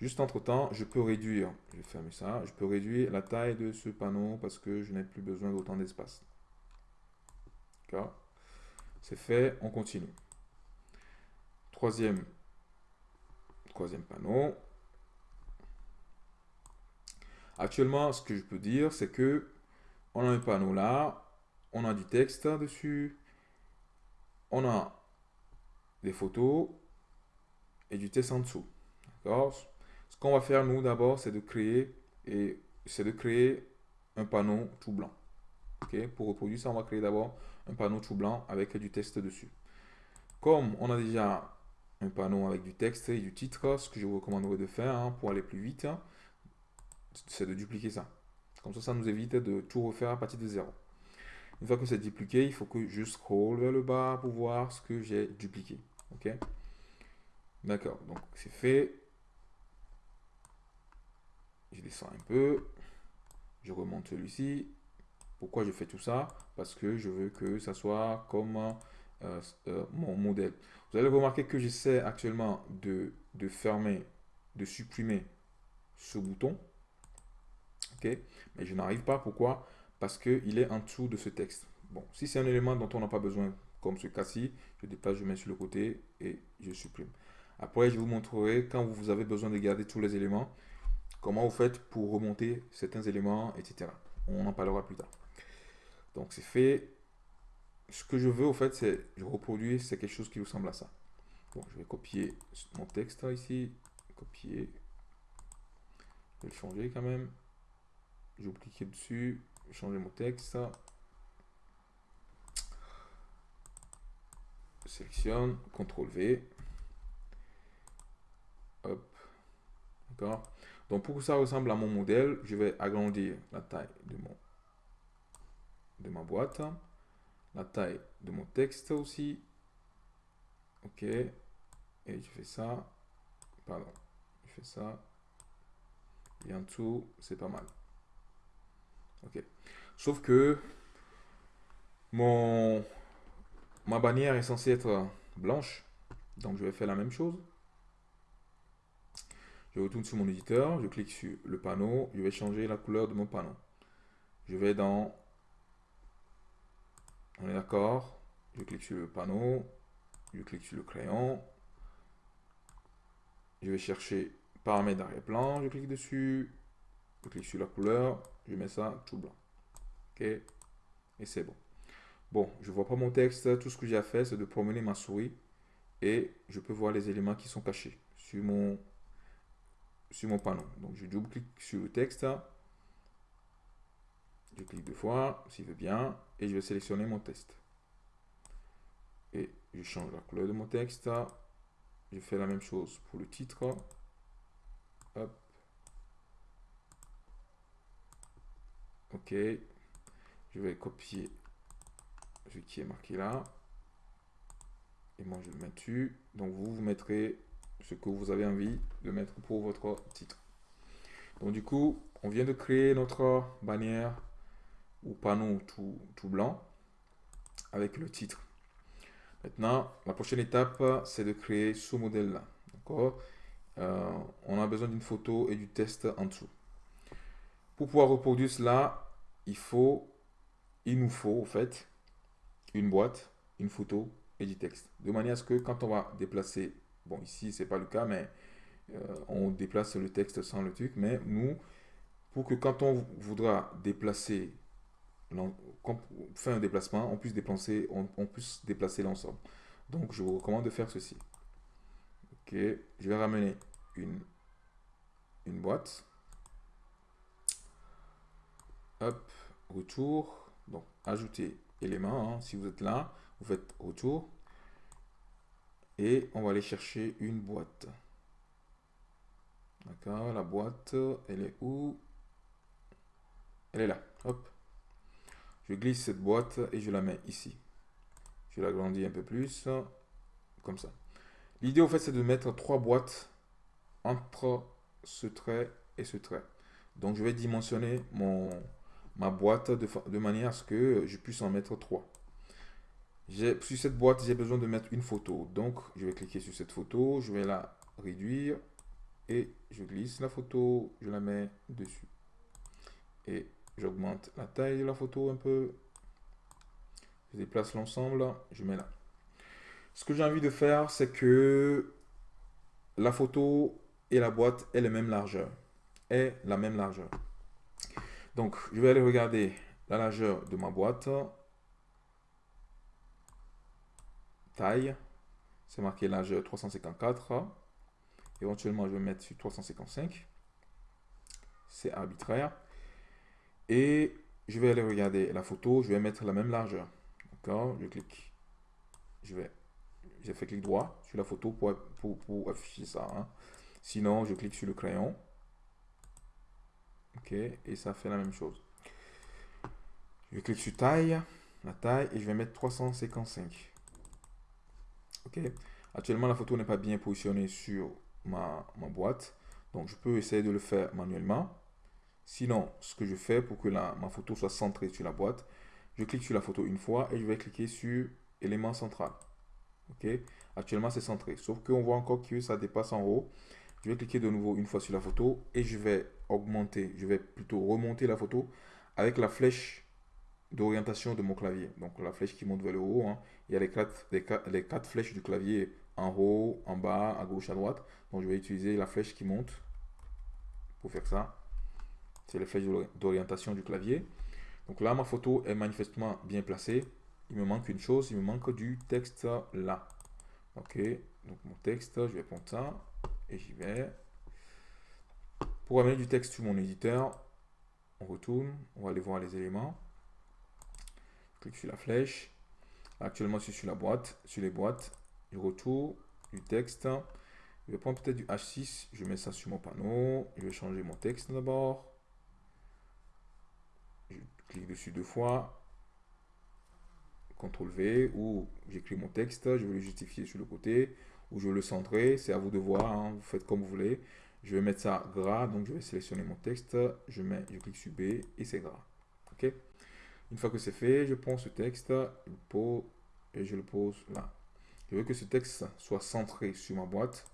Juste entre temps, je peux réduire, je vais fermer ça, je peux réduire la taille de ce panneau parce que je n'ai plus besoin d'autant d'espace. D'accord? C'est fait, on continue. Troisième, troisième panneau. Actuellement, ce que je peux dire, c'est que on a un panneau là, on a du texte dessus, on a des photos et du texte en dessous. D'accord? Ce qu'on va faire, nous, d'abord, c'est de créer et c'est de créer un panneau tout blanc. Pour reproduire ça, on va créer d'abord un panneau tout blanc avec du texte dessus. Comme on a déjà un panneau avec du texte et du titre, ce que je vous recommanderais de faire hein, pour aller plus vite, c'est de dupliquer ça. Comme ça, ça nous évite de tout refaire à partir de zéro. Une fois que c'est dupliqué, il faut que je scroll vers le bas pour voir ce que j'ai dupliqué. Ok? D'accord, donc c'est fait. Je descends un peu. Je remonte celui-ci. Pourquoi je fais tout ça? Parce que je veux que ça soit comme euh, euh, mon modèle. Vous allez remarquer que j'essaie actuellement de, de, fermer, de supprimer ce bouton. ok? Mais je n'arrive pas. Pourquoi? Parce qu'il est en dessous de ce texte. Bon, si c'est un élément dont on n'a pas besoin, comme ce cas-ci, je déplace, je mets sur le côté et je supprime. Après, je vous montrerai quand vous avez besoin de garder tous les éléments comment vous faites pour remonter certains éléments, etc. On en parlera plus tard. Donc c'est fait. Ce que je veux, au fait, c'est je reproduis, c'est quelque chose qui ressemble à ça. Bon, je vais copier mon texte ici, copier. Je vais le changer quand même. Je vais cliquer dessus, changer mon texte. Sélectionne, CTRL V. Hop. D'accord donc pour que ça ressemble à mon modèle, je vais agrandir la taille de, mon, de ma boîte, la taille de mon texte aussi. Ok. Et je fais ça. Pardon. Je fais ça. Et en dessous, c'est pas mal. Sauf que mon, ma bannière est censée être blanche. Donc je vais faire la même chose. Je retourne sur mon éditeur, je clique sur le panneau, je vais changer la couleur de mon panneau. Je vais dans... On est d'accord Je clique sur le panneau, je clique sur le crayon. Je vais chercher paramètres d'arrière-plan, je clique dessus, je clique sur la couleur, je mets ça tout blanc. Ok? Et c'est bon. Bon, je vois pas mon texte, tout ce que j'ai à faire, c'est de promener ma souris et je peux voir les éléments qui sont cachés sur mon, sur mon panneau. Donc, je double-clique sur le texte. Je clique deux fois, s'il veut bien, et je vais sélectionner mon texte. Et je change la couleur de mon texte. Je fais la même chose pour le titre. Hop. Ok. Je vais copier ce qui est marqué là. Et moi, je le mets dessus. Donc, vous, vous mettrez ce que vous avez envie de mettre pour votre titre. Donc, du coup, on vient de créer notre bannière ou panneau tout, blanc avec le titre. Maintenant, la prochaine étape, c'est de créer ce modèle-là. D'accord? Euh, On a besoin d'une photo et du test en dessous. Pour pouvoir reproduire cela, il faut, il nous faut en fait une boîte, une photo et du texte. De manière à ce que quand on va déplacer, bon ici c'est pas le cas, mais euh, on déplace le texte sans le truc, mais nous, pour que quand on voudra déplacer, faire un déplacement, on puisse déplacer, on, puisse déplacer l'ensemble. Donc je vous recommande de faire ceci. Ok, je vais ramener une, une boîte. Hop, retour. Donc ajouter élément. Hein. Si vous êtes là, vous faites retour. Et on va aller chercher une boîte. D'accord, la boîte, elle est où? Elle est là. Hop. Je glisse cette boîte et je la mets ici. Je l'agrandis un peu plus. Comme ça. L'idée, au fait, c'est de mettre trois boîtes entre ce trait et ce trait. Donc, je vais dimensionner mon, ma boîte de, manière à ce que je puisse en mettre trois. Sur cette boîte, j'ai besoin de mettre une photo. Donc, je vais cliquer sur cette photo, je vais la réduire et je glisse la photo, je la mets dessus. Et j'augmente la taille de la photo un peu. Je déplace l'ensemble, je mets là. Ce que j'ai envie de faire, c'est que la photo et la boîte aient la même largeur. Est la même largeur. Donc, je vais aller regarder la largeur de ma boîte. Taille. C'est marqué largeur 354. Éventuellement, je vais mettre sur 355. C'est arbitraire. Et je vais aller regarder la photo. Je vais mettre la même largeur. D'accord? Je clique. Je vais. J'ai fait clic droit sur la photo pour, pour, afficher ça. Hein. Sinon, je clique sur le crayon. Ok, et ça fait la même chose. Je clique sur taille, la taille, et je vais mettre 355. Ok, actuellement la photo n'est pas bien positionnée sur ma, boîte, donc je peux essayer de le faire manuellement. Sinon, ce que je fais pour que la, ma photo soit centrée sur la boîte, je clique sur la photo une fois et je vais cliquer sur élément central. Ok, actuellement c'est centré, sauf qu'on voit encore que ça dépasse en haut. Je vais cliquer de nouveau une fois sur la photo et je vais augmenter, je vais plutôt remonter la photo avec la flèche d'orientation de mon clavier. Donc la flèche qui monte vers le haut. Hein. Il y a les quatre, les, quatre, flèches du clavier en haut, en bas, à gauche, à droite. Donc je vais utiliser la flèche qui monte pour faire ça. C'est les flèches d'orientation du clavier. Donc là, ma photo est manifestement bien placée. Il me manque une chose, il me manque du texte là. Ok, donc mon texte, je vais prendre ça et j'y vais. Pour amener du texte sur mon éditeur, on retourne, on va aller voir les éléments. Je clique sur la flèche. Actuellement, je suis sur la boîte, sur les boîtes. Je retourne du texte. Je vais prendre peut-être du H6, je mets ça sur mon panneau. Je vais changer mon texte d'abord. Je clique dessus deux fois. CTRL V ou j'écris mon texte, je vais le justifier sur le côté ou je veux le centrer, c'est à vous de voir, hein. vous faites comme vous voulez. Je vais mettre ça gras, donc je vais sélectionner mon texte, je, mets, je clique sur B et c'est gras. Une fois que c'est fait, je prends ce texte et je le pose là. Je veux que ce texte soit centré sur ma boîte.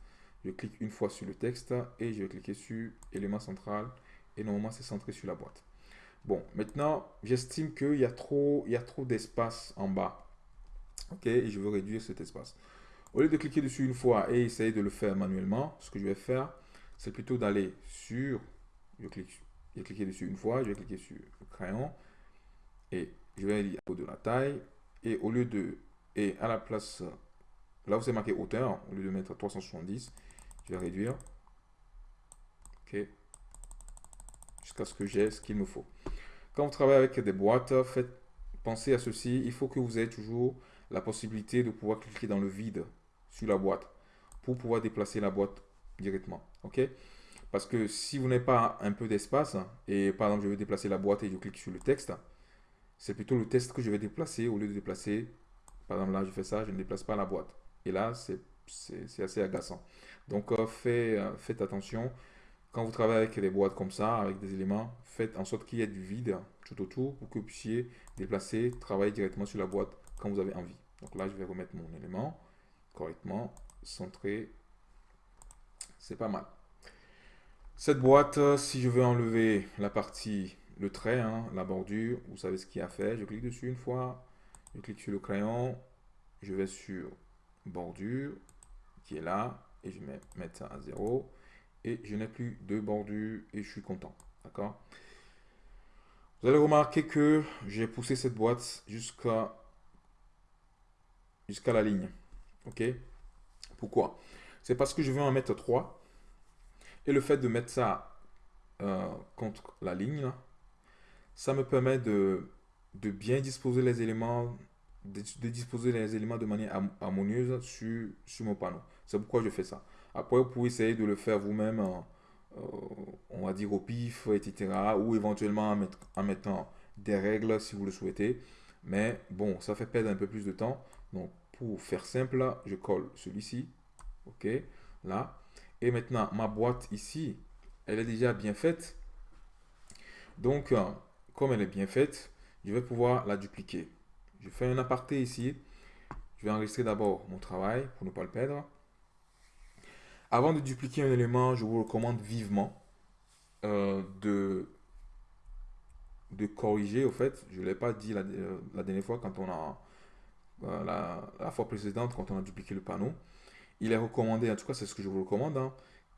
Je clique une fois sur le texte et je vais cliquer sur élément central et normalement c'est centré sur la boîte. Bon, maintenant, j'estime qu'il y a trop, il y a trop d'espace en bas. OK? Et je veux réduire cet espace. Au lieu de cliquer dessus une fois et essayer de le faire manuellement, ce que je vais faire, c'est plutôt d'aller sur, je clique, cliquer dessus une fois, je vais cliquer sur le crayon et je vais aller de la taille et au lieu de, et à la place, là où c'est marqué hauteur, au lieu de mettre 370, je vais réduire, ok, jusqu'à ce que j'ai ce qu'il me faut. Quand vous travaillez avec des boîtes, faites, pensez à ceci, il faut que vous ayez toujours la possibilité de pouvoir cliquer dans le vide sur la boîte pour pouvoir déplacer la boîte directement. OK? Parce que si vous n'avez pas un peu d'espace, et par exemple, je vais déplacer la boîte et je clique sur le texte, c'est plutôt le texte que je vais déplacer au lieu de déplacer. Par exemple, là, je fais ça, je ne déplace pas la boîte. Et là, c'est assez agaçant. Donc, euh, euh, faites attention. Quand vous travaillez avec des boîtes comme ça, avec des éléments, faites en sorte qu'il y ait du vide tout autour pour que vous puissiez déplacer, travailler directement sur la boîte quand vous avez envie. Donc là, je vais remettre mon élément correctement, centré. C'est pas mal. Cette boîte, si je veux enlever la partie, le trait, hein, la bordure, vous savez ce qu'il y a fait. Je clique dessus une fois, je clique sur le crayon, je vais sur bordure, qui est là, et je vais mettre ça à 0 et je n'ai plus de bordure et je suis content. D'accord? Vous allez remarquer que j'ai poussé cette boîte jusqu'à jusqu'à la ligne. OK? Pourquoi? C'est parce que je veux en mettre 3. Et le fait de mettre ça euh, contre la ligne, ça me permet de, bien disposer les éléments, de, disposer les éléments de manière harmonieuse sur, mon panneau. C'est pourquoi je fais ça. Après, vous pouvez essayer de le faire vous-même, euh, on va dire au pif, etc. Ou éventuellement en, mettant des règles si vous le souhaitez. Mais bon, ça fait perdre un peu plus de temps. Donc, pour faire simple, je colle celui-ci. OK, là. Et maintenant, ma boîte ici, elle est déjà bien faite. Donc, euh, comme elle est bien faite, je vais pouvoir la dupliquer. Je fais un aparté ici. Je vais enregistrer d'abord mon travail pour ne pas le perdre. Avant de dupliquer un élément, je vous recommande vivement euh, de, de corriger, au fait, je l'ai pas dit la, euh, dernière fois quand on a, la, fois précédente, quand on a dupliqué le panneau. Il est recommandé, en tout cas c'est ce que je vous recommande, hein,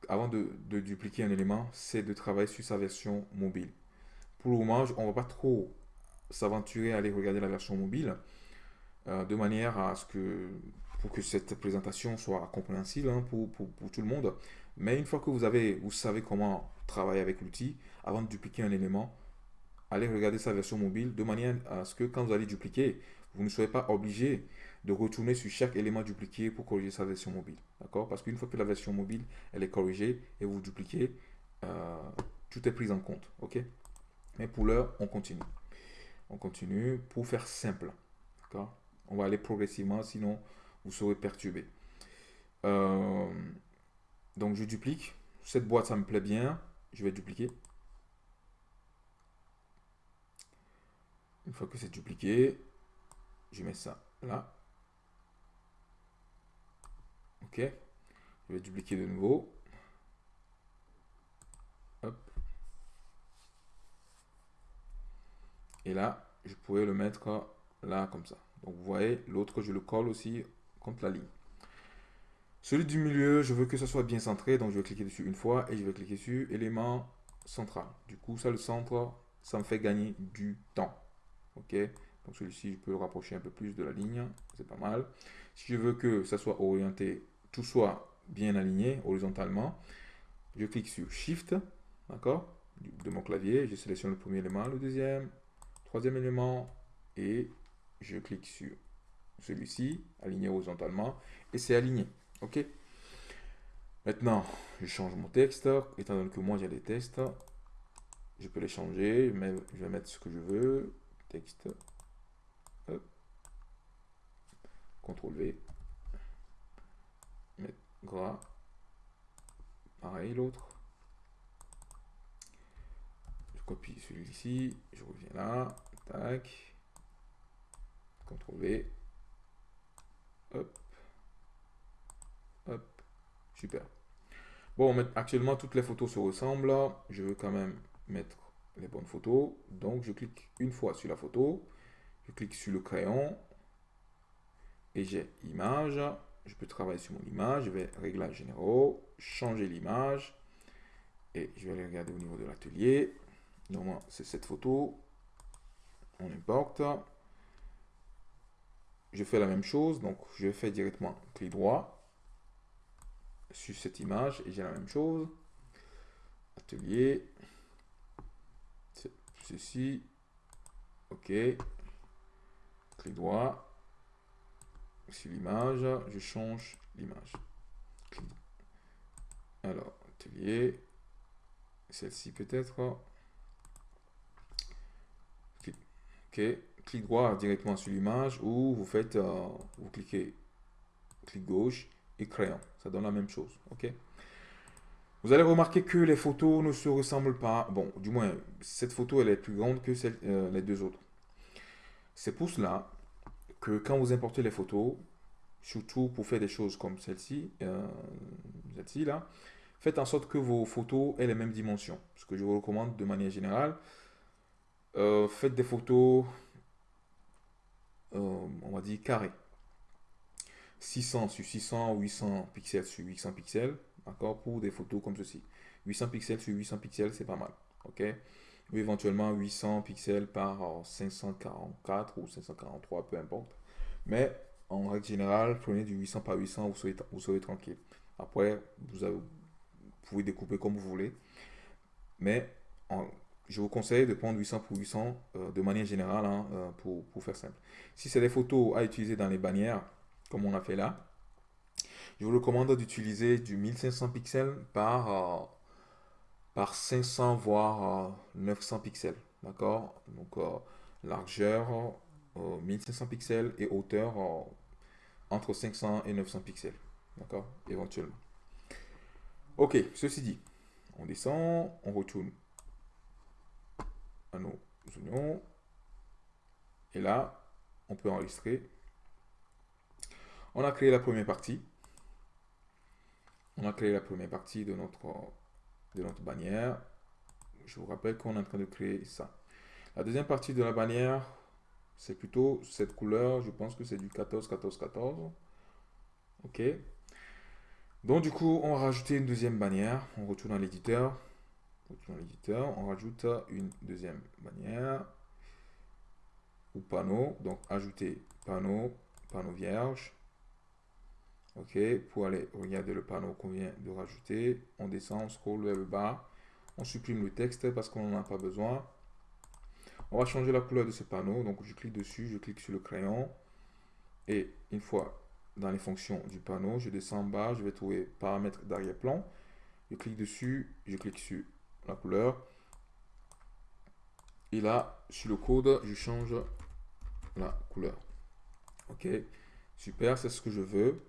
avant de, dupliquer un élément, c'est de travailler sur sa version mobile. Pour le moment, on ne va pas trop s'aventurer à aller regarder la version mobile, de manière à ce que pour que cette présentation soit compréhensible hein, pour, tout le monde. Mais une fois que vous, vous savez comment travailler avec l'outil, avant de dupliquer un élément, allez regarder sa version mobile de manière à ce que quand vous allez dupliquer, vous ne soyez pas obligé de retourner sur chaque élément dupliqué pour corriger sa version mobile. D'accord? Parce qu'une fois que la version mobile elle est corrigée et vous dupliquez, euh, tout est pris en compte. Ok? Mais pour l'heure, on continue. On continue pour faire simple. D'accord? On va aller progressivement, sinon vous serez perturbé. Euh, donc je duplique. Cette boîte, ça me plaît bien. Je vais dupliquer. Une fois que c'est dupliqué, je mets ça là. Ok. Je vais dupliquer de nouveau. Hop. Et là, je pourrais le mettre là comme ça. Donc vous voyez, l'autre, je le colle aussi contre la ligne. Celui du milieu, je veux que ce soit bien centré, donc je vais cliquer dessus une fois et je vais cliquer sur élément central. Du coup, ça, le centre, ça me fait gagner du temps. Ok Donc celui-ci, je peux le rapprocher un peu plus de la ligne, c'est pas mal. Si je veux que ça soit orienté, tout soit bien aligné horizontalement, je clique sur Shift, d'accord De mon clavier, je sélectionne le premier élément, le deuxième, troisième élément, et je clique sur celui-ci, aligné horizontalement, et c'est aligné. OK Maintenant, je change mon texte. Étant donné que moi j'ai des textes, je peux les changer. Je vais mettre ce que je veux. Texte. CTRL V. Gras. Pareil l'autre. copie celui-ci, je reviens là, tac, CTRL V, hop, hop, super. Bon, actuellement, toutes les photos se ressemblent. Je veux quand même mettre les bonnes photos. Donc, je clique une fois sur la photo. Je clique sur le crayon. Et j'ai image. Je peux travailler sur mon image. Je vais réglages généraux, changer l'image. Et je vais aller regarder au niveau de l'atelier. Normalement, c'est cette photo. On importe. Je fais la même chose. Donc, je fais directement clic droit sur cette image et j'ai la même chose. Atelier. Ceci. OK. Clic droit. Sur l'image, je change l'image. Alors, atelier. Celle-ci peut-être. OK. Clic droit directement sur l'image ou vous faites, euh, vous cliquez clic gauche et crayon. Ça donne la même chose. ok Vous allez remarquer que les photos ne se ressemblent pas. Bon, du moins, cette photo, elle est plus grande que euh, les deux autres. C'est pour cela que quand vous importez les photos, surtout pour faire des choses comme celle-ci, euh, celle-ci là, faites en sorte que vos photos aient les mêmes dimensions. Ce que je vous recommande de manière générale, euh, faites des photos, on va dire carrées. 600 sur 600, 800 pixels sur 800 pixels, d'accord, pour des photos comme ceci. 800 pixels sur 800 pixels, c'est pas mal, ok? Ou éventuellement 800 pixels par 544 ou 543, peu importe. Mais en règle générale, prenez du 800 par 800, vous serez, vous serez tranquille. Après, vous, avez, pouvez découper comme vous voulez. Mais je vous conseille de prendre 800 pour 800 euh, de manière générale hein, euh, pour, pour faire simple. Si c'est des photos à utiliser dans les bannières, comme on a fait là. Je vous recommande d'utiliser du 1500 pixels par, euh, par 500 voire 900 euh, pixels. D'accord? Donc euh, largeur 1500 pixels et hauteur entre 500 et 900 pixels. D'accord? Éventuellement. Ok, ceci dit, on descend, on retourne à nos oignons. Et là, on peut enregistrer on a créé la première partie. On a créé la première partie de notre, de notre bannière. Je vous rappelle qu'on est en train de créer ça. La deuxième partie de la bannière, c'est plutôt cette couleur. Je pense que c'est du 14, 14, 14. OK. Donc, du coup, on va rajouter une deuxième bannière. On retourne dans l'éditeur. On l'éditeur. On rajoute une deuxième bannière. Ou panneau. Donc, ajouter panneau, panneau vierge. OK, pour aller regarder le panneau qu'on vient de rajouter, on descend, on scroll vers le bas, on supprime le texte parce qu'on n'en a pas besoin. On va changer la couleur de ce panneau, donc je clique dessus, je clique sur le crayon, et une fois dans les fonctions du panneau, je descends en bas, je vais trouver paramètres d'arrière-plan, je clique dessus, je clique sur la couleur, et là, sur le code, je change la couleur. Ok, super, c'est ce que je veux.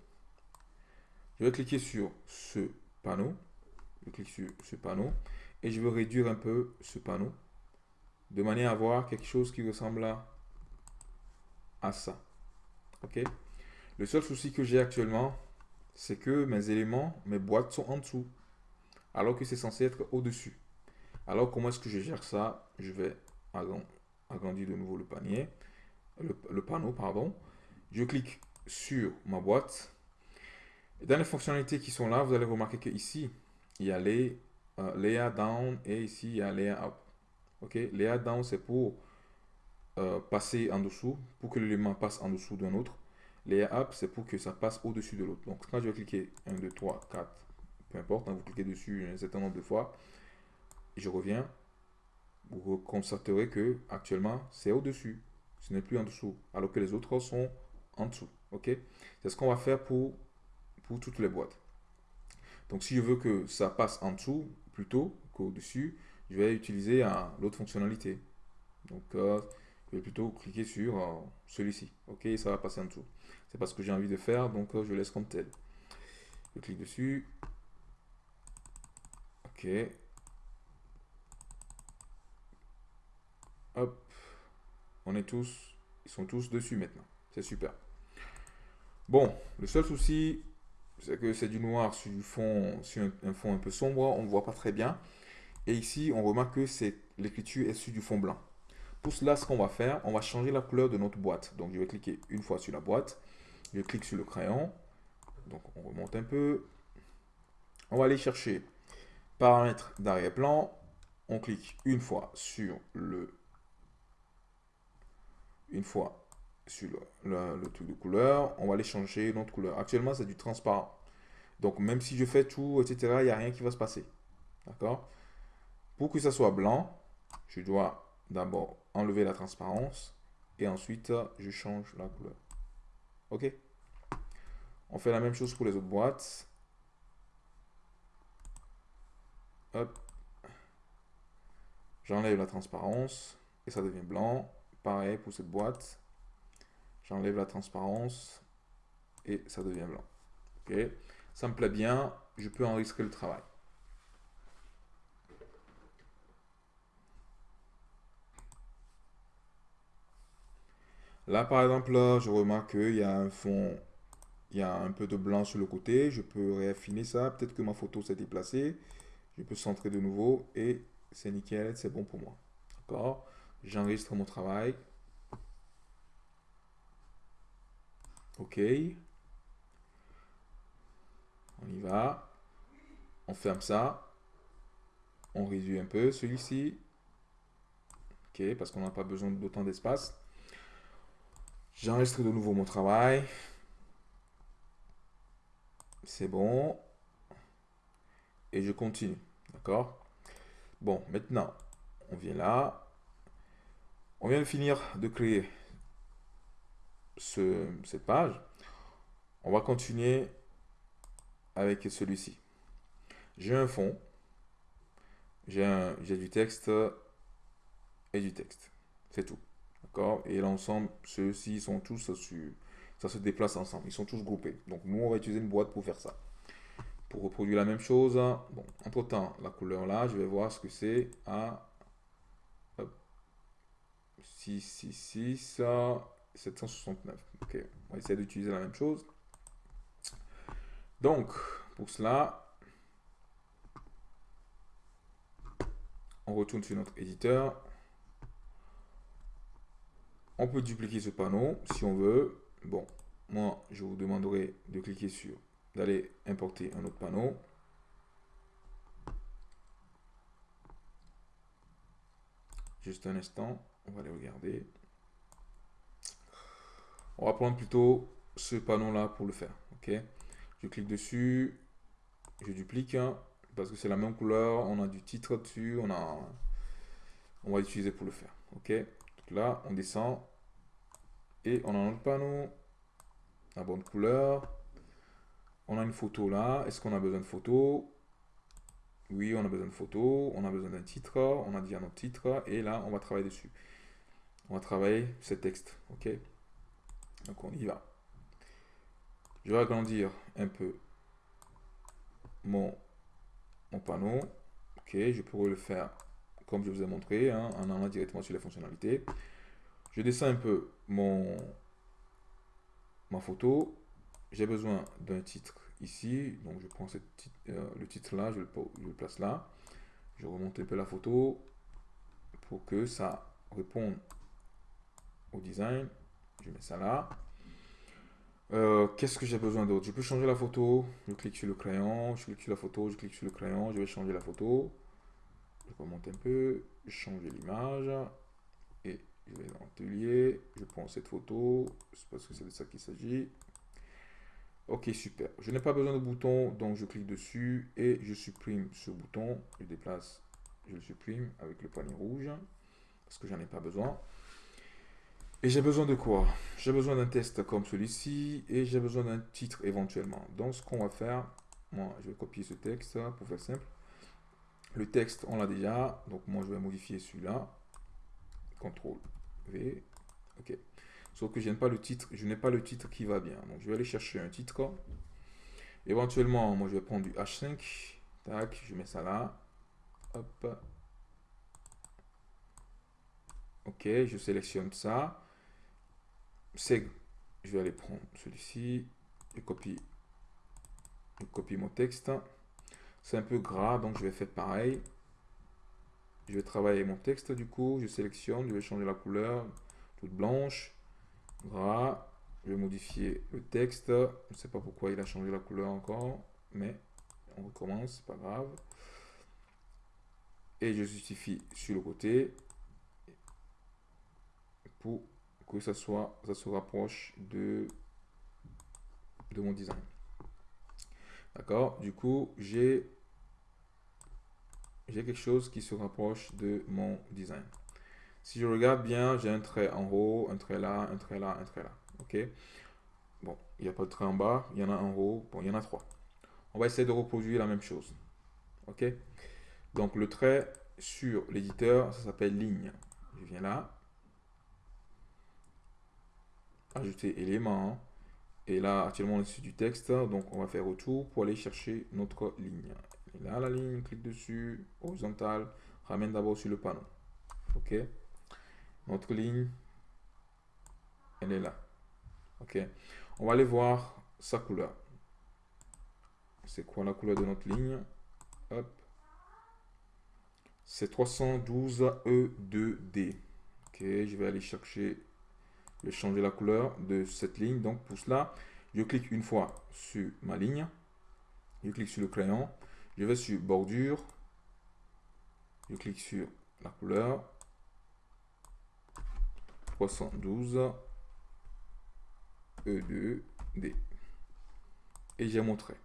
Je vais cliquer sur ce panneau. Je clique sur ce panneau et je veux réduire un peu ce panneau de manière à avoir quelque chose qui ressemble à, ça. Ok? Le seul souci que j'ai actuellement, c'est que mes éléments, mes boîtes sont en dessous, alors que c'est censé être au-dessus. Alors comment est-ce que je gère ça? Je vais agrandir de nouveau le panier, le panneau, pardon. Je clique sur ma boîte dans les fonctionnalités qui sont là, vous allez remarquer qu'ici, il y a les euh, layer down et ici, il y a layer up. Ok, layer down, c'est pour euh, passer en dessous, pour que l'élément passe en dessous d'un autre. Layer up, c'est pour que ça passe au-dessus de l'autre. Donc, quand je vais cliquer 1, 2, 3, 4, peu importe, hein, vous cliquez dessus un certain nombre de fois, je reviens, vous constaterez que actuellement, c'est au-dessus. Ce n'est plus en dessous, alors que les autres sont en dessous. Ok, c'est ce qu'on va faire pour toutes les boîtes. Donc si je veux que ça passe en dessous plutôt qu'au-dessus, je vais utiliser l'autre fonctionnalité. Donc euh, je vais plutôt cliquer sur euh, celui-ci. Ok, ça va passer en dessous. C'est pas ce que j'ai envie de faire, donc euh, je laisse comme tel. Je clique dessus. Ok. Hop. On est tous, ils sont tous dessus maintenant. C'est super. Bon, le seul souci, c'est que c'est du noir sur du fond, sur un, fond un peu sombre, on ne voit pas très bien. Et ici, on remarque que l'écriture est sur du fond blanc. Pour cela, ce qu'on va faire, on va changer la couleur de notre boîte. Donc, je vais cliquer une fois sur la boîte. Je clique sur le crayon. Donc, on remonte un peu. On va aller chercher paramètres d'arrière-plan. On clique une fois sur le une fois sur le, le, truc de couleur, on va aller changer notre couleur. Actuellement, c'est du transparent. Donc, même si je fais tout, etc., il n'y a rien qui va se passer. D'accord? Pour que ça soit blanc, je dois d'abord enlever la transparence et ensuite, je change la couleur. OK? On fait la même chose pour les autres boîtes. Hop. J'enlève la transparence et ça devient blanc. Pareil pour cette boîte. J'enlève la transparence et ça devient blanc. Ok, ça me plaît bien. Je peux enregistrer le travail. Là, par exemple, je remarque qu'il y a un fond, il y a un peu de blanc sur le côté. Je peux réaffiner ça. Peut-être que ma photo s'est déplacée. Je peux centrer de nouveau et c'est nickel, c'est bon pour moi. D'accord? J'enregistre mon travail. OK. On y va. On ferme ça. On réduit un peu celui-ci. OK, parce qu'on n'a pas besoin d'autant d'espace. J'enregistre de nouveau mon travail. C'est bon. Et je continue. D'accord? Bon, maintenant, on vient là. On vient de finir de créer cette page. On va continuer avec celui-ci. J'ai un fond, j'ai du texte et du texte. C'est tout. D'accord? Et l'ensemble, ceux-ci sont tous sur... Ça se déplace ensemble. Ils sont tous groupés. Donc, nous, on va utiliser une boîte pour faire ça. Pour reproduire la même chose, bon, entre-temps, la couleur là, je vais voir ce que c'est à 666, 769. Ok, on va essayer d'utiliser la même chose. Donc, pour cela, on retourne sur notre éditeur. On peut dupliquer ce panneau si on veut. Bon, moi, je vous demanderai de cliquer sur, d'aller importer un autre panneau. Juste un instant. On va aller regarder. On va prendre plutôt ce panneau-là pour le faire. Ok? Je clique dessus. Je duplique. Hein, parce que c'est la même couleur. On a du titre dessus. On, a, on va l'utiliser pour le faire. Ok? Donc là, on descend. Et on a un autre panneau. La bonne couleur. On a une photo là. Est-ce qu'on a besoin de photo? Oui, on a besoin de photo. On a besoin d'un titre. On a dit un autre titre. Et là, on va travailler dessus on va travailler ce texte. Ok? Donc on y va. Je vais agrandir un peu mon, mon panneau. Ok, je pourrais le faire comme je vous ai montré, hein, en allant directement sur les fonctionnalités. Je descends un peu mon ma photo. J'ai besoin d'un titre ici. Donc je prends euh, le titre là, je le, place là. Je remonte un peu la photo pour que ça réponde design. Je mets ça là. Euh, qu'est-ce que j'ai besoin d'autre? Je peux changer la photo. Je clique sur le crayon. Je clique sur la photo. Je clique sur le crayon. Je vais changer la photo. Je remonte un peu. Changer l'image. Et je vais dans l'atelier. Je prends cette photo. C'est parce que c'est de ça qu'il s'agit. Ok, super. Je n'ai pas besoin de bouton, donc je clique dessus et je supprime ce bouton. Je déplace, je le supprime avec le poignet rouge parce que j'en ai pas besoin. Et j'ai besoin de quoi? J'ai besoin d'un test comme celui-ci et j'ai besoin d'un titre éventuellement. Donc ce qu'on va faire, moi je vais copier ce texte pour faire simple. Le texte on l'a déjà, donc moi je vais modifier celui-là. CTRL V. Ok. Sauf que je n'ai pas le titre, je n'ai pas le titre qui va bien. Donc je vais aller chercher un titre. Éventuellement, moi je vais prendre du H5. Tac, je mets ça là. Hop. Ok, je sélectionne ça. C'est, je vais aller prendre celui-ci. Je copie, je copie mon texte. C'est un peu gras, donc je vais faire pareil. Je vais travailler mon texte du coup. Je sélectionne, je vais changer la couleur, toute blanche, gras. Je vais modifier le texte. Je ne sais pas pourquoi il a changé la couleur encore, mais on recommence, pas grave. Et je justifie sur le côté pour que ça soit, ça se rapproche de, de mon design. D'accord? Du coup, j'ai quelque chose qui se rapproche de mon design. Si je regarde bien, j'ai un trait en haut, un trait là, un trait là, un trait là. OK? Bon, il n'y a pas de trait en bas, il y en a en haut, bon, il y en a trois. On va essayer de reproduire la même chose. OK? Donc, le trait sur l'éditeur, ça s'appelle ligne. Je viens là. Ajouter élément. Et là, actuellement, on est sur du texte. Donc, on va faire retour pour aller chercher notre ligne. Là, la ligne, clique dessus, horizontale, ramène d'abord sur le panneau. OK Notre ligne, elle est là. OK On va aller voir sa couleur. C'est quoi la couleur de notre ligne? Hop. C'est 312 E2D. Ok, je vais aller chercher, changer la couleur de cette ligne. Donc pour cela, je clique une fois sur ma ligne. Je clique sur le crayon. Je vais sur bordure. Je clique sur la couleur. 312 E2D. Et j'ai mon trait.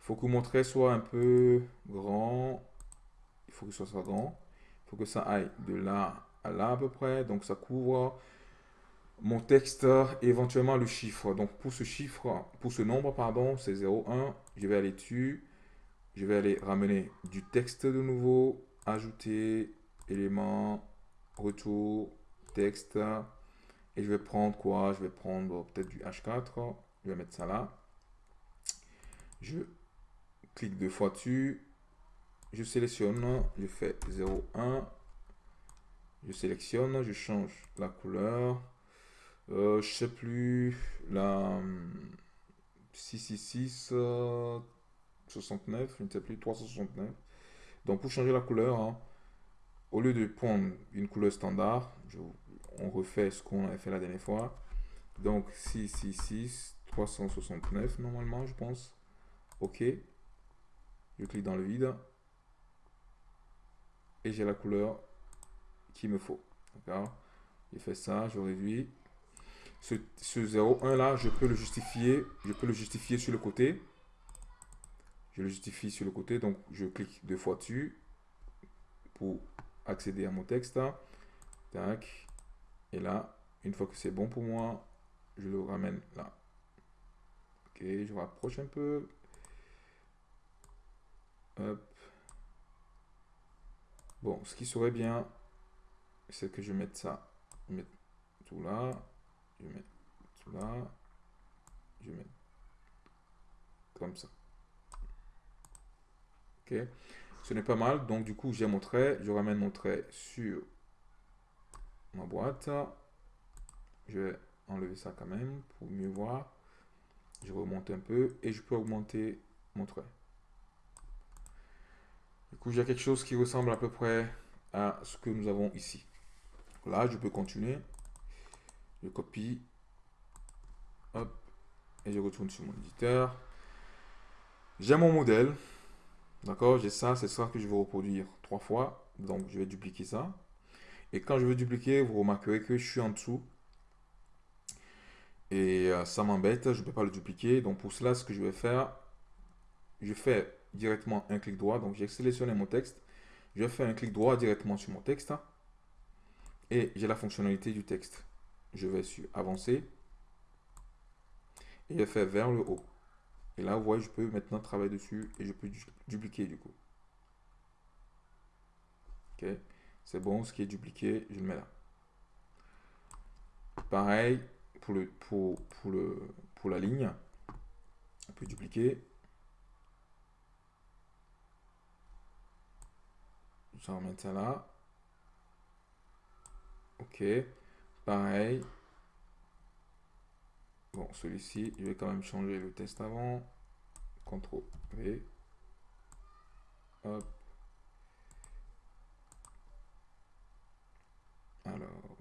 Il faut que mon trait soit un peu grand. Il faut que ce soit grand. Il faut que ça aille de là à là à peu près. Donc ça couvre mon texte et éventuellement le chiffre. Donc pour ce chiffre, pour ce nombre, pardon, c'est 0,1. Je vais aller dessus. Je vais aller ramener du texte de nouveau, ajouter, élément, retour, texte. Et je vais prendre quoi? Je vais prendre peut-être du H4. Je vais mettre ça là. Je clique deux fois dessus. Je sélectionne, je fais 0,1. Je sélectionne, je change la couleur. Euh, je sais plus, la 666 69, je ne sais plus, 369. Donc pour changer la couleur, hein, au lieu de prendre une couleur standard, on refait ce qu'on avait fait la dernière fois. Donc 666, 369 normalement, je pense. OK. Je clique dans le vide. Et j'ai la couleur qu'il me faut. D'accord J'ai fait ça, je réduis. Ce, ce 0,1 là, je peux le justifier. Je peux le justifier sur le côté. Je le justifie sur le côté. Donc, je clique deux fois dessus pour accéder à mon texte. Tac. Et là, une fois que c'est bon pour moi, je le ramène là. Ok, je rapproche un peu. Bon, ce qui serait bien, c'est que je mette ça. Je tout là. Je mets tout là. Je mets comme ça. Ok. Ce n'est pas mal. Donc, du coup, j'ai mon trait. Je ramène mon trait sur ma boîte. Je vais enlever ça quand même pour mieux voir. Je remonte un peu et je peux augmenter mon trait. Du coup, j'ai quelque chose qui ressemble à peu près à ce que nous avons ici. Là, je peux continuer. Je copie. Et je retourne sur mon éditeur. J'ai mon modèle. D'accord J'ai ça, c'est ça que je vais reproduire trois fois. Donc, je vais dupliquer ça. Et quand je veux dupliquer, vous remarquerez que je suis en dessous. Et euh, ça m'embête, je ne peux pas le dupliquer. Donc, pour cela, ce que je vais faire, je fais directement un clic droit. Donc, j'ai sélectionné mon texte. Je fais un clic droit directement sur mon texte. Et j'ai la fonctionnalité du texte. Je vais sur Avancer. Et je fais vers le haut. Et là, vous voyez, je peux maintenant travailler dessus et je peux dupliquer du coup. Ok, c'est bon, ce qui est dupliqué, je le mets là. Pareil pour, le, pour, pour, le, pour la ligne. On peut dupliquer. Je vais remettre ça là. Ok. Pareil. Bon, celui-ci, je vais quand même changer le test avant. CTRL V. Hop. Alors,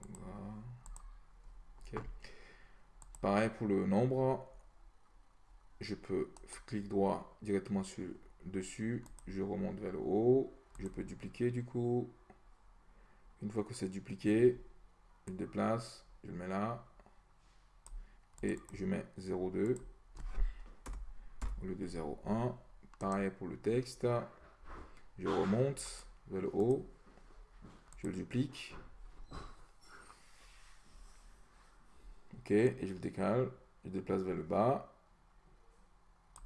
ok. Pareil pour le nombre. Je peux clic droit directement sur dessus. Je remonte vers le haut. Je peux dupliquer du coup. Une fois que c'est dupliqué, je déplace, je le mets là. Et je mets 0,2 au lieu de 0,1. Pareil pour le texte. Je remonte vers le haut. Je le duplique. Ok, et je le décale. Je déplace vers le bas.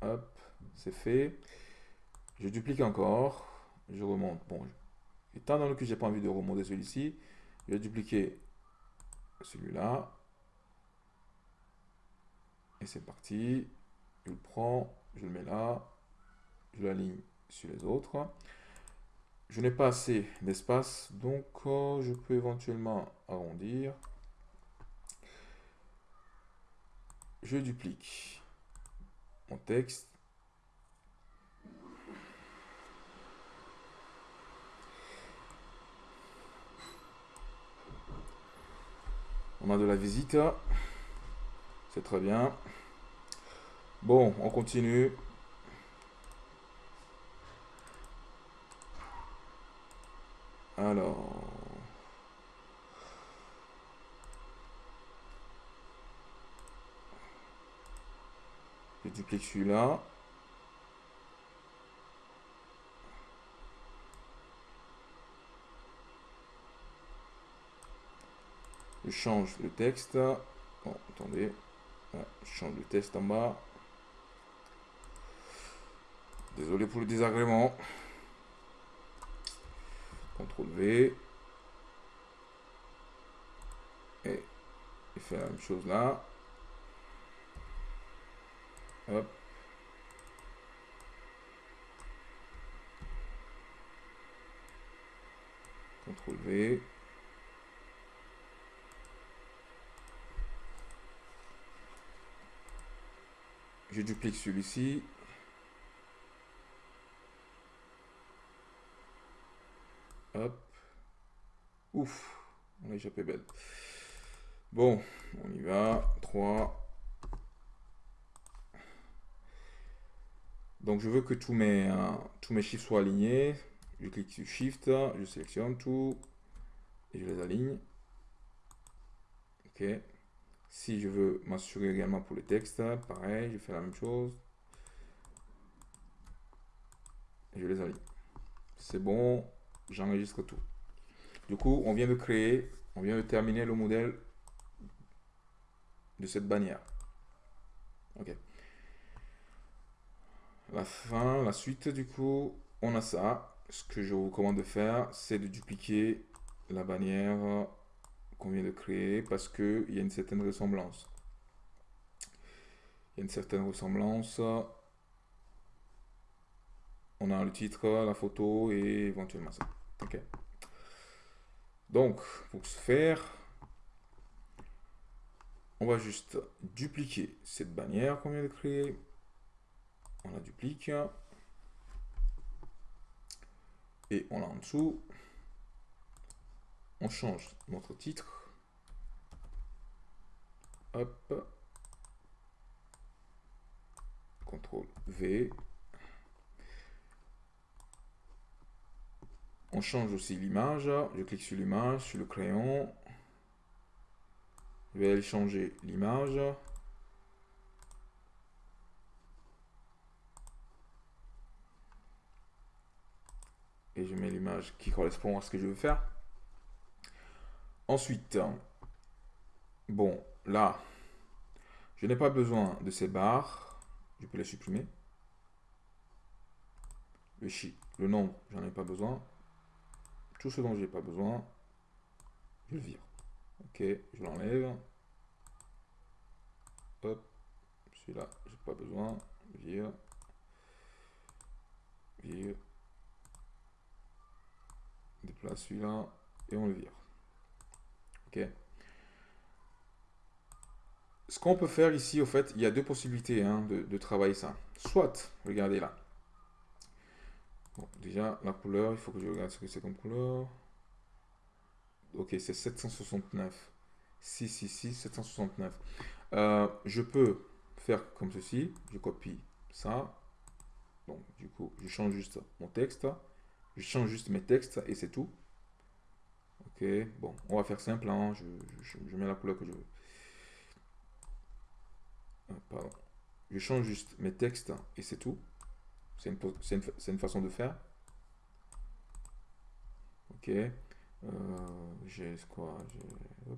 Hop, c'est fait. Je duplique encore. Je remonte. Bon, étant donné que j'ai pas envie de remonter celui-ci, je vais dupliquer celui-là. Et c'est parti. Je le prends, je le mets là. Je l'aligne sur les autres. Je n'ai pas assez d'espace, donc euh, je peux éventuellement arrondir. Je duplique mon texte. On a de la visite. C'est très bien. Bon, on continue. Alors... Je duplique celui-là. Change le texte. Bon, attendez. je change le texte en bas. Désolé pour le désagrément. CTRL V. Et il fait la même chose là. Hop. CTRL V. Je duplique celui-ci. Hop. Ouf. On a échappé belle. Bon, on y va. 3. Donc je veux que tous mes, euh, tous mes chiffres soient alignés. Je clique sur Shift, je sélectionne tout et je les aligne. Ok. Si je veux m'assurer également pour le texte, pareil, je fais la même chose. Je les aligne. C'est bon, j'enregistre tout. Du coup, on vient de créer, on vient de terminer le modèle de cette bannière. Ok. La fin, la suite, du coup, on a ça. Ce que je vous recommande de faire, c'est de dupliquer la bannière qu'on vient de créer parce qu'il y a une certaine ressemblance. Il y a une certaine ressemblance. On a le titre, la photo et éventuellement ça. Ok. Donc, pour ce faire, on va juste dupliquer cette bannière qu'on vient de créer. On la duplique. Et on l'a en dessous on change notre titre. Hop. CTRL V. On change aussi l'image. Je clique sur l'image, sur le crayon. Je vais aller changer l'image. Et je mets l'image qui correspond à ce que je veux faire. Ensuite, bon, là, je n'ai pas besoin de ces barres. Je peux les supprimer. Le chi, le nombre, j'en ai pas besoin. Tout ce dont j'ai pas besoin, je le vire. Ok, je l'enlève. Hop, celui-là, j'ai pas besoin. Vire. Vire. Déplace celui-là et on le vire. Ce qu'on peut faire ici, au fait, il y a deux possibilités hein, de, travailler ça. Soit, regardez là. déjà, la couleur, il faut que je regarde ce que c'est comme couleur. Ok, c'est 769. 666, 769. je peux faire comme ceci. Je copie ça. Donc, du coup, je change juste mon texte. Je change juste mes textes et c'est tout. Ok, bon, on va faire simple. Hein. Je, mets la couleur que je veux. Ah, pardon. Je change juste mes textes et c'est tout. C'est une, une, façon de faire. Ok. Euh, j'ai quoi? J'ai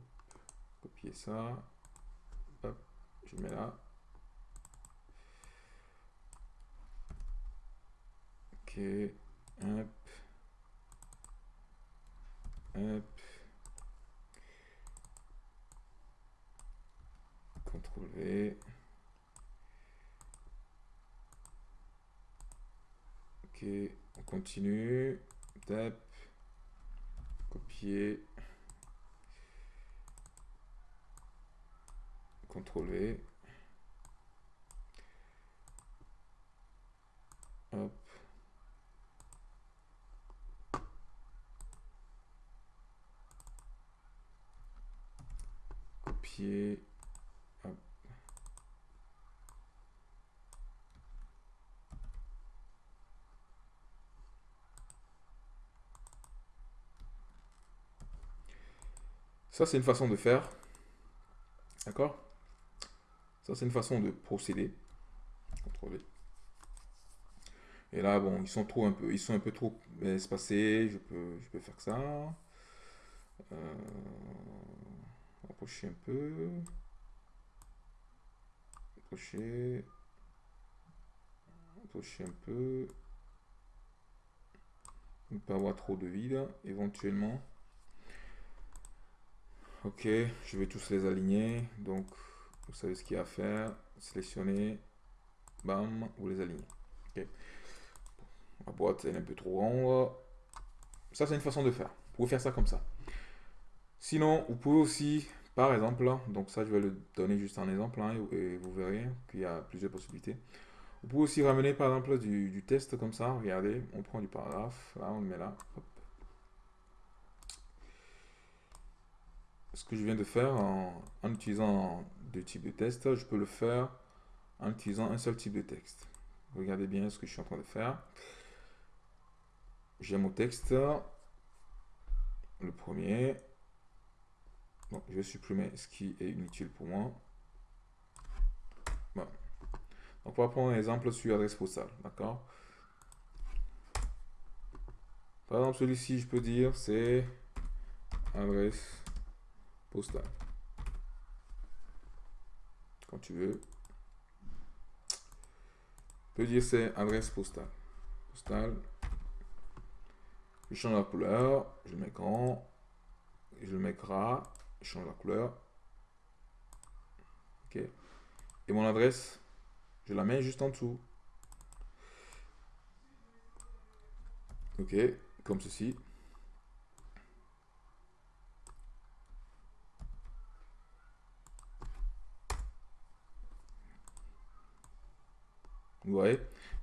copier ça. Hop, je mets là. Ok. Hop. Hop. CTRL V. Ok, on continue. Tap. Copier. CTRL V. Hop. Ça, c'est une façon de faire. D'accord? Ça, c'est une façon de procéder. Et là, bon, ils sont trop un peu, ils sont un peu trop espacés. Je peux, je peux faire ça. Euh, approcher un peu. Approcher. Approcher un peu. Ne pas avoir trop de vide, éventuellement. Ok, je vais tous les aligner. Donc, vous savez ce qu'il y a à faire. Sélectionner. Bam, vous les alignez. Ok. La boîte est un peu trop grande. Ça, c'est une façon de faire. Vous pouvez faire ça comme ça. Sinon, vous pouvez aussi, par exemple, donc ça, je vais le donner juste un exemple, hein, et vous verrez qu'il y a plusieurs possibilités. Vous pouvez aussi ramener, par exemple, du, test comme ça. Regardez, on prend du paragraphe. Là, on le met là. Hop. ce que je viens de faire en, utilisant deux types de tests, je peux le faire en utilisant un seul type de texte. Regardez bien ce que je suis en train de faire. J'ai mon texte, le premier. Je vais supprimer ce qui est inutile pour moi. Donc, on va prendre un exemple sur adresse postale, d'accord? Par exemple, celui-ci, je peux dire, c'est adresse postal. Quand tu veux. Tu peux dire c'est adresse postale. Postale. Je change la couleur. Je mets grand. Je mets gras. Change la couleur. Ok. Et mon adresse, je la mets juste en dessous. Ok. Comme ceci. Vous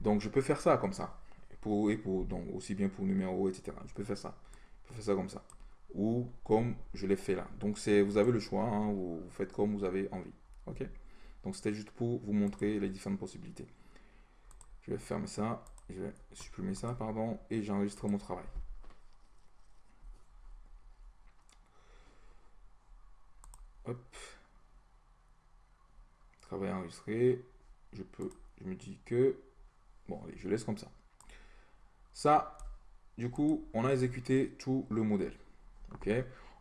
Donc, je peux faire ça comme ça. Pour, et pour, donc, aussi bien pour numéro, etc. Je peux faire ça. Je peux faire ça comme ça. Ou comme je l'ai fait là. Donc, vous avez le choix. Hein, vous, faites comme vous avez envie. OK? Donc, c'était juste pour vous montrer les différentes possibilités. Je vais fermer ça. Je vais supprimer ça, pardon. Et j'enregistre mon travail. Hop. Travail enregistré. Je peux je me dis que, bon, allez, je laisse comme ça. Ça, du coup, on a exécuté tout le modèle. OK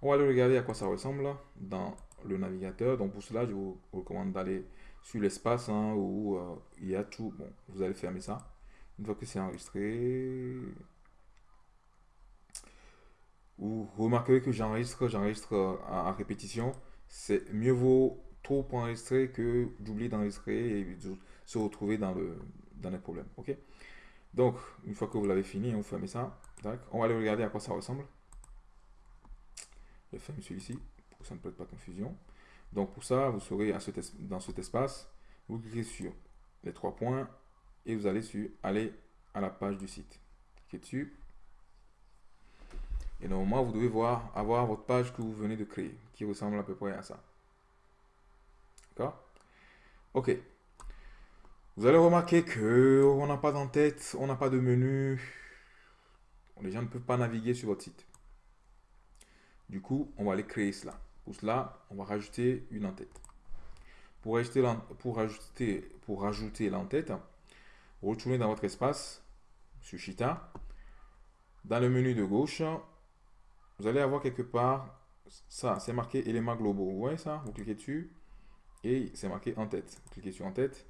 On va aller regarder à quoi ça ressemble dans le navigateur. Donc, pour cela, je vous recommande d'aller sur l'espace hein, où euh, il y a tout. Bon, vous allez fermer ça. Une fois que c'est enregistré, vous remarquerez que j'enregistre, j'enregistre euh, à, répétition. C'est mieux vaut trop enregistrer que d'oublier d'enregistrer et se retrouver dans, le, dans les problèmes. Ok Donc, une fois que vous l'avez fini, on ferme ça. On va aller regarder à quoi ça ressemble. Ferme celui-ci pour que ça ne prête pas confusion. Donc pour ça, vous serez dans cet espace, vous cliquez sur les trois points et vous allez sur aller à la page du site. Cliquez dessus. Et normalement, vous devez voir avoir votre page que vous venez de créer, qui ressemble à peu près à ça. D'accord? Ok. Vous allez remarquer que on n'a pas d'en-tête, on n'a pas de menu. Les gens ne peuvent pas naviguer sur votre site. Du coup, on va aller créer cela. Pour cela, on va rajouter une en-tête. Pour rajouter, l'en-tête, retournez dans votre espace sur Chita. Dans le menu de gauche, vous allez avoir quelque part, ça, c'est marqué éléments globaux. Vous voyez ça? Vous cliquez dessus et c'est marqué en tête. cliquez sur en tête.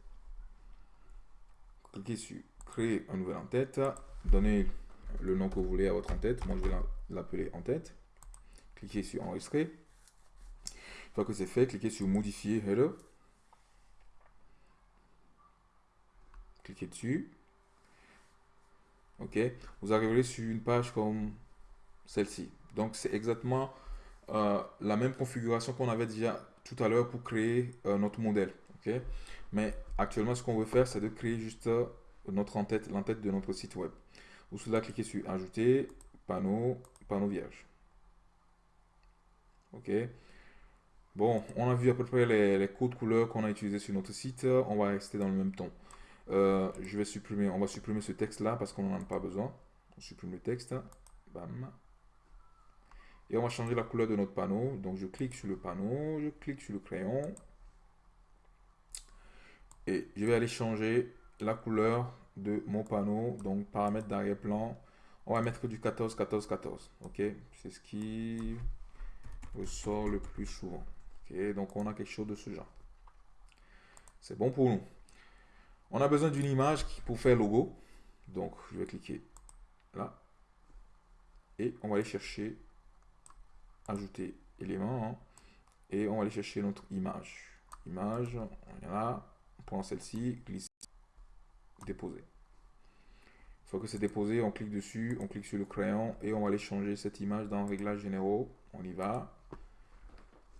Cliquez sur créer un nouvel en tête. Donnez le nom que vous voulez à votre en tête. Moi, je vais l'appeler en tête. Cliquez sur enregistrer. Une fois que c'est fait, cliquez sur modifier header. Cliquez dessus. Vous arriverez sur une page comme celle-ci. Donc, c'est exactement euh, la même configuration qu'on avait déjà tout à l'heure pour créer euh, notre modèle. Mais actuellement, ce qu'on veut faire, c'est de créer juste euh, notre en-tête, l'entête de notre site web. Vous cela, cliquez sur Ajouter, panneau, panneau vierge. Ok. Bon, on a vu à peu près les, codes couleurs qu'on a utilisés sur notre site. On va rester dans le même ton. je vais supprimer, on va supprimer ce texte là parce qu'on n'en a pas besoin. On supprime le texte. Bam. Et on va changer la couleur de notre panneau. Donc je clique sur le panneau, je clique sur le crayon. Et je vais aller changer la couleur de mon panneau. Donc paramètres d'arrière-plan. On va mettre du 14, 14, 14. Ok, c'est ce qui ressort le plus souvent. Donc on a quelque chose de ce genre. C'est bon pour nous. On a besoin d'une image pour faire logo. Donc je vais cliquer là. Et on va aller chercher ajouter élément hein. et on va aller chercher notre image. Image, on est là, on prend celle-ci, glisse, déposer. Une fois que c'est déposé, on clique dessus, on clique sur le crayon et on va aller changer cette image dans réglages généraux. On y va.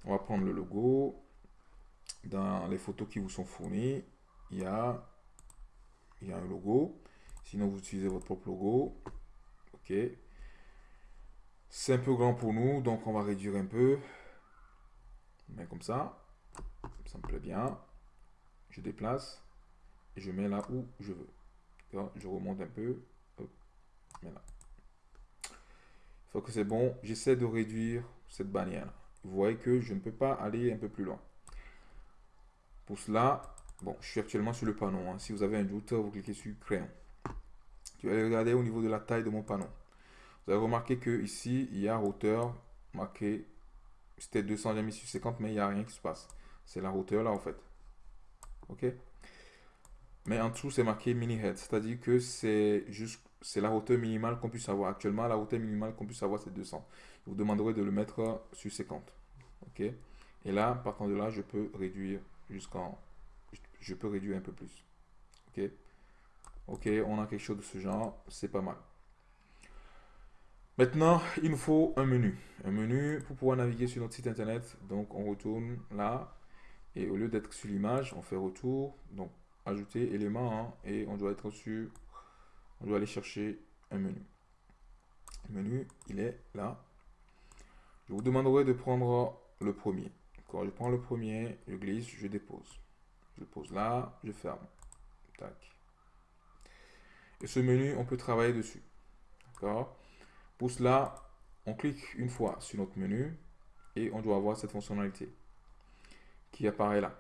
On va prendre le logo. Dans les photos qui vous sont fournies, il y a, un logo. Sinon, vous utilisez votre propre logo. OK. C'est un peu grand pour nous, donc on va réduire un peu. Mais comme ça, ça me plaît bien. Je déplace et je mets là où je veux. Je remonte un peu. Hop, là. Une fois que c'est bon, j'essaie de réduire cette bannière. Vous voyez que je ne peux pas aller un peu plus loin. Pour cela, bon, je suis actuellement sur le panneau. Hein. Si vous avez un doute, vous cliquez sur crayon. Je vais regarder au niveau de la taille de mon panneau. Vous avez remarqué que ici, il y a hauteur marqué, c'était 200, j'ai mis sur 50, mais il n'y a rien qui se passe. C'est la hauteur là en fait. Ok? Mais en dessous, c'est marqué mini head, c'est-à-dire que c'est juste c'est la hauteur minimale qu'on puisse avoir. Actuellement, la hauteur minimale qu'on puisse avoir, c'est 200. Vous demanderez de le mettre sur 50. Ok? Et là, partant de là, je peux réduire jusqu'en... Je peux réduire un peu plus. Ok? Ok, on a quelque chose de ce genre, c'est pas mal. Maintenant, il nous faut un menu. Un menu pour pouvoir naviguer sur notre site internet. Donc, on retourne là. Et au lieu d'être sur l'image, on fait retour. Donc, ajouter élément. Hein, et on doit être sur... On doit aller chercher un menu. Le menu, il est là. Je vous demanderai de prendre le premier. Quand je prends le premier, je glisse, je dépose. Je pose là, je ferme. Tac. Et ce menu, on peut travailler dessus. D'accord? Pour cela, on clique une fois sur notre menu et on doit avoir cette fonctionnalité qui apparaît là.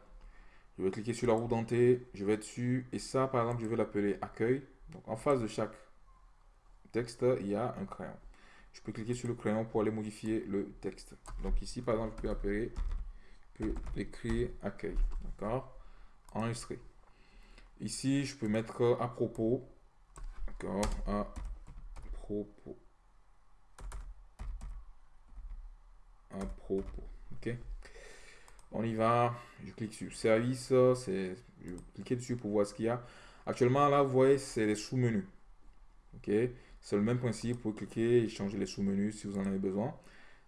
Je vais cliquer sur la roue dentée, je vais dessus et ça par exemple je vais l'appeler accueil. Donc en face de chaque texte, il y a un crayon. Je peux cliquer sur le crayon pour aller modifier le texte. Donc ici par exemple je peux appeler, je peux écrire accueil. D'accord? Enregistrer. Ici je peux mettre à propos. D'accord? À propos. à propos. Ok? On y va. Je clique sur service. Je clique dessus pour voir ce qu'il y a. Actuellement, là, vous voyez, c'est les sous-menus. Ok? C'est le même principe. pour cliquer et changer les sous-menus si vous en avez besoin.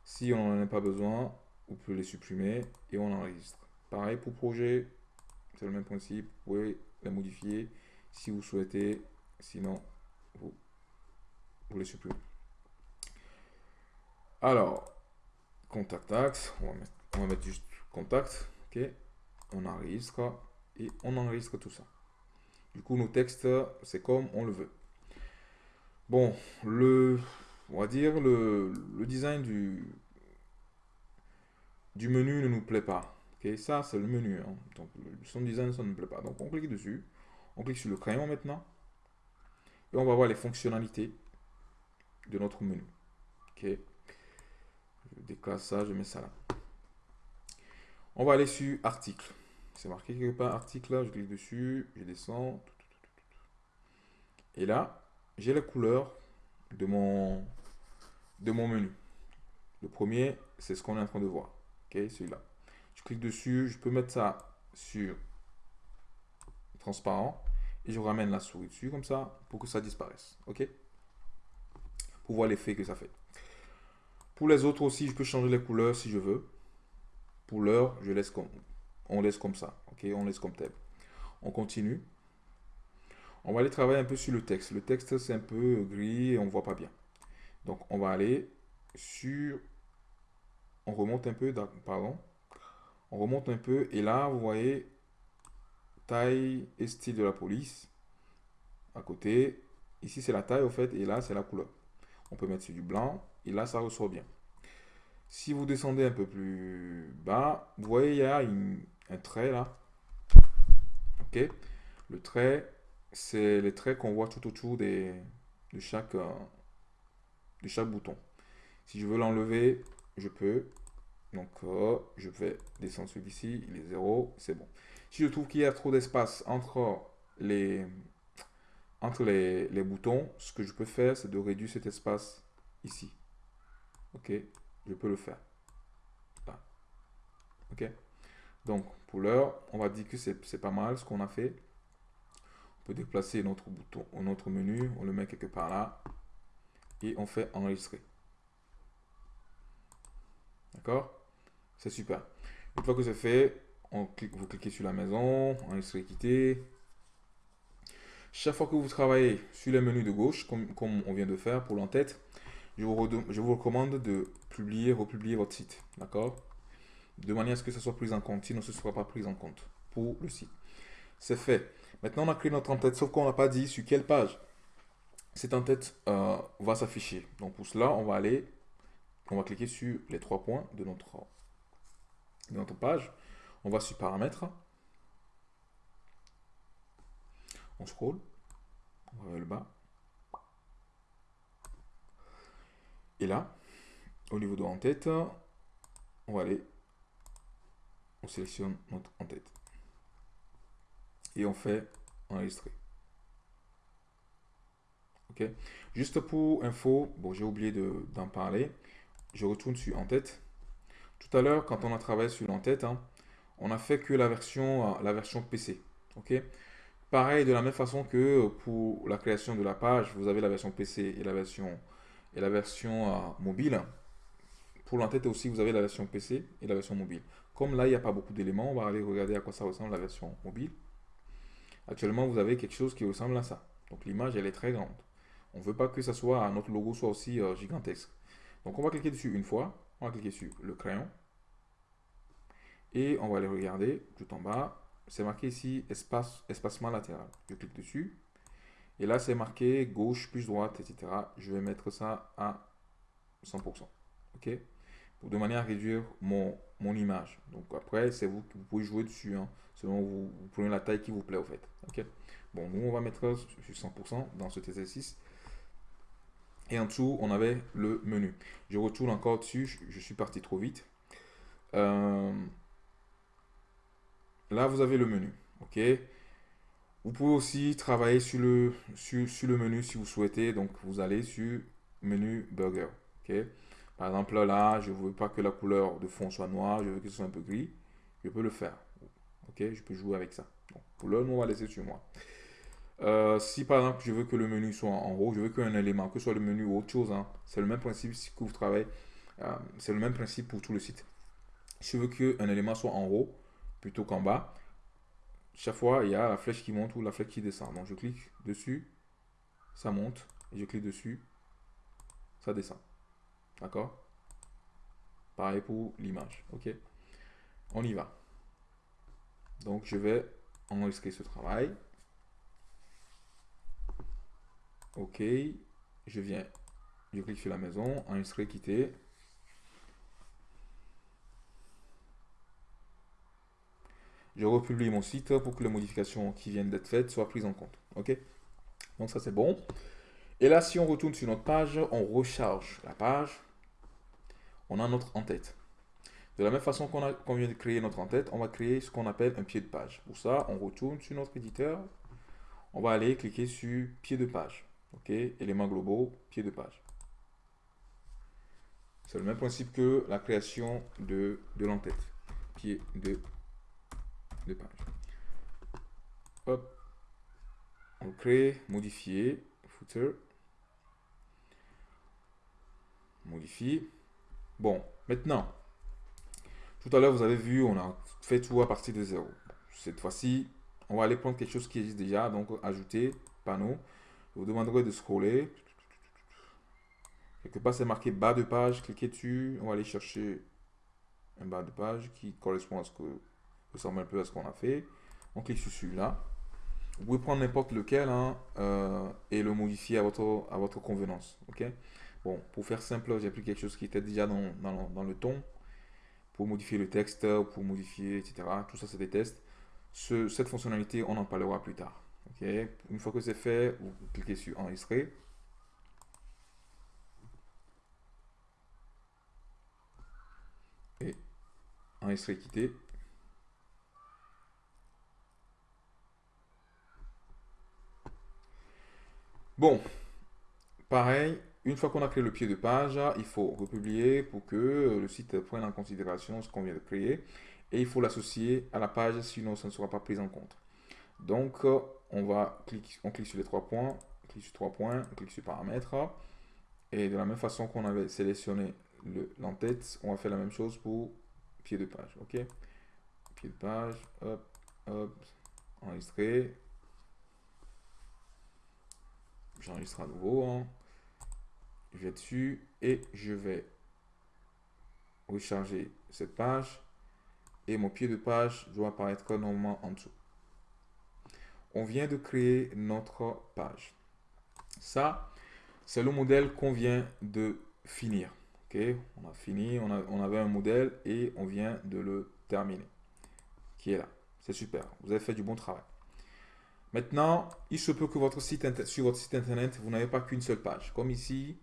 Si on n'en a pas besoin, vous pouvez les supprimer et on enregistre. Pareil pour projet, c'est le même principe, vous pouvez les modifier si vous souhaitez, sinon vous, vous les supprimez. Alors, contact axe, on va mettre juste contact, ok, on enregistre et on enregistre tout ça. Du coup, nos textes, c'est comme on le veut. Bon, le, on va dire, le, design du, du menu ne nous plaît pas. ça, c'est le menu. Hein. Donc, son design, ça ne nous plaît pas. Donc, on clique dessus. On clique sur le crayon maintenant. Et on va voir les fonctionnalités de notre menu. Je déclasse ça, je mets ça là. On va aller sur article. C'est marqué quelque part article, je clique dessus, je descends. Et là, j'ai la couleur de mon, de mon menu. Le premier, c'est ce qu'on est en train de voir. Celui-là. Je clique dessus, je peux mettre ça sur transparent et je ramène la souris dessus comme ça pour que ça disparaisse. Ok? Pour voir l'effet que ça fait. Pour les autres aussi, je peux changer les couleurs si je veux. Je laisse comme on laisse comme ça. Ok, on laisse comme tel. On continue. On va aller travailler un peu sur le texte. Le texte, c'est un peu gris et on voit pas bien. Donc, on va aller sur... On remonte un peu, pardon. On remonte un peu et là, vous voyez taille et style de la police. À côté, ici, c'est la taille, au fait, et là, c'est la couleur. On peut mettre sur du blanc et là, ça ressort bien. Si vous descendez un peu plus bas, vous voyez, il y a un trait là. Ok Le trait, c'est les traits qu'on voit tout autour de, chaque, euh, de chaque bouton. Si je veux l'enlever, je peux. Donc, euh, je vais descendre celui-ci, il est 0, c'est bon. Si je trouve qu'il y a trop d'espace entre les, entre les, boutons, ce que je peux faire, c'est de réduire cet espace ici. Ok, je peux le faire. Ok. Donc, pour l'heure, on va dire que c'est pas mal ce qu'on a fait. On peut déplacer notre bouton, notre menu, on le met quelque part là. Et on fait enregistrer. D'accord? C'est super. Une fois que c'est fait, vous cliquez sur la maison, enregistrer, quitter. Chaque fois que vous travaillez sur les menus de gauche, comme, on vient de faire pour l'entête, je vous, je vous recommande de publier, republier votre site. D'accord? De manière à ce que ça soit pris en compte, sinon ce ne sera pas pris en compte pour le site. C'est fait. Maintenant, on a créé notre entête, sauf qu'on n'a pas dit sur quelle page cette entête euh, va s'afficher. Donc pour cela, on va aller, on va cliquer sur les trois points de notre, de notre page. On va sur paramètres. On scroll. On va vers le bas. Et là, au niveau de en-tête, on va aller, on sélectionne notre en-tête. Et on fait enregistrer. Ok. Juste pour info, bon, j'ai oublié d'en parler. Je retourne sur en-tête. Tout à l'heure, quand on a travaillé sur l'en-tête, hein, on a fait que la version, la version PC. Ok. Pareil, de la même façon que pour la création de la page, vous avez la version PC et la version et la version euh, mobile. Pour l'entête aussi, vous avez la version PC et la version mobile. Comme là, il n'y a pas beaucoup d'éléments, on va aller regarder à quoi ça ressemble la version mobile. Actuellement, vous avez quelque chose qui ressemble à ça. Donc l'image, elle est très grande. On ne veut pas que ça soit, notre logo soit aussi euh, gigantesque. Donc on va cliquer dessus une fois. On va cliquer sur le crayon. Et on va aller regarder tout en bas. C'est marqué ici espace, espacement latéral. Je clique dessus. Et là, c'est marqué gauche plus droite, etc. Je vais mettre ça à 100%. OK? De manière à réduire mon, mon image. Donc après, c'est vous qui pouvez jouer dessus. Hein, selon vous, vous prenez la taille qui vous plaît, au fait. OK? Bon, nous, on va mettre sur 100% dans cet exercice. Et en dessous, on avait le menu. Je retourne encore dessus. Je, suis parti trop vite. Euh, là, vous avez le menu. OK? Vous pouvez aussi travailler sur le, sur, le menu si vous souhaitez. Donc, vous allez sur menu burger. Par exemple, là, je ne veux pas que la couleur de fond soit noire. Je veux que ce soit un peu gris. Je peux le faire. Je peux jouer avec ça. Donc, pour l'heure, on va laisser sur moi. Euh, si par exemple je veux que le menu soit en haut, je veux qu'un élément, que ce soit le menu ou autre chose, hein, c'est le même principe si vous travaillez, euh, c'est le même principe pour tout le site. je veux qu'un élément soit en haut plutôt qu'en bas, chaque fois, il y a la flèche qui monte ou la flèche qui descend. Donc, je clique dessus, ça monte, et je clique dessus, ça descend. D'accord? Pareil pour l'image. OK? On y va. Donc, je vais enregistrer ce travail. OK. Je viens. Je clique sur la maison, enregistrer, quitter. Je republie mon site pour que les modifications qui viennent d'être faites soient prises en compte. OK? Donc ça, c'est bon. Et là, si on retourne sur notre page, on recharge la page. On a notre en-tête. De la même façon qu'on vient de créer notre en-tête, on va créer ce qu'on appelle un pied de page. Pour ça, on retourne sur notre éditeur. On va aller cliquer sur pied de page. OK? Éléments globaux, pied de page. C'est le même principe que la création de, de l'entête. Pied de de page. Hop. On crée, modifier, footer. Modifie. Bon, maintenant, tout à l'heure, vous avez vu, on a fait tout à partir de zéro. Cette fois-ci, on va aller prendre quelque chose qui existe déjà, donc ajouter, panneau. Je vous demanderai de scroller. Quelque part, c'est marqué bas de page, cliquez dessus. On va aller chercher un bas de page qui correspond à ce que ressemble un peu à ce qu'on a fait. On clique sur celui-là. Vous pouvez prendre n'importe lequel hein, euh, et le modifier à votre, à votre convenance. ok? Bon, pour faire simple, j'ai pris quelque chose qui était déjà dans, dans, le ton pour modifier le texte, pour modifier, etc. Tout ça, c'est des tests. Ce, cette fonctionnalité, on en parlera plus tard. ok? Une fois que c'est fait, vous cliquez sur enregistrer. Et enregistrer, quitter. Bon, pareil, une fois qu'on a créé le pied de page, il faut republier pour que le site prenne en considération ce qu'on vient de créer. Et il faut l'associer à la page, sinon ça ne sera pas pris en compte. Donc, on va cliquer, clique sur les trois points, on clique sur trois points, on sur paramètres. Et de la même façon qu'on avait sélectionné l'entête, on va faire la même chose pour pied de page. OK? Pied de page, hop, hop, enregistrer, j'enregistre à nouveau. Hein. Je vais dessus et je vais recharger cette page. Et mon pied de page doit apparaître normalement en dessous. On vient de créer notre page. Ça, c'est le modèle qu'on vient de finir. On a fini, on avait un modèle et on vient de le terminer. Qui est là. C'est super. Vous avez fait du bon travail. Maintenant, il se peut que votre site sur votre site internet, vous n'avez pas qu'une seule page. Comme ici,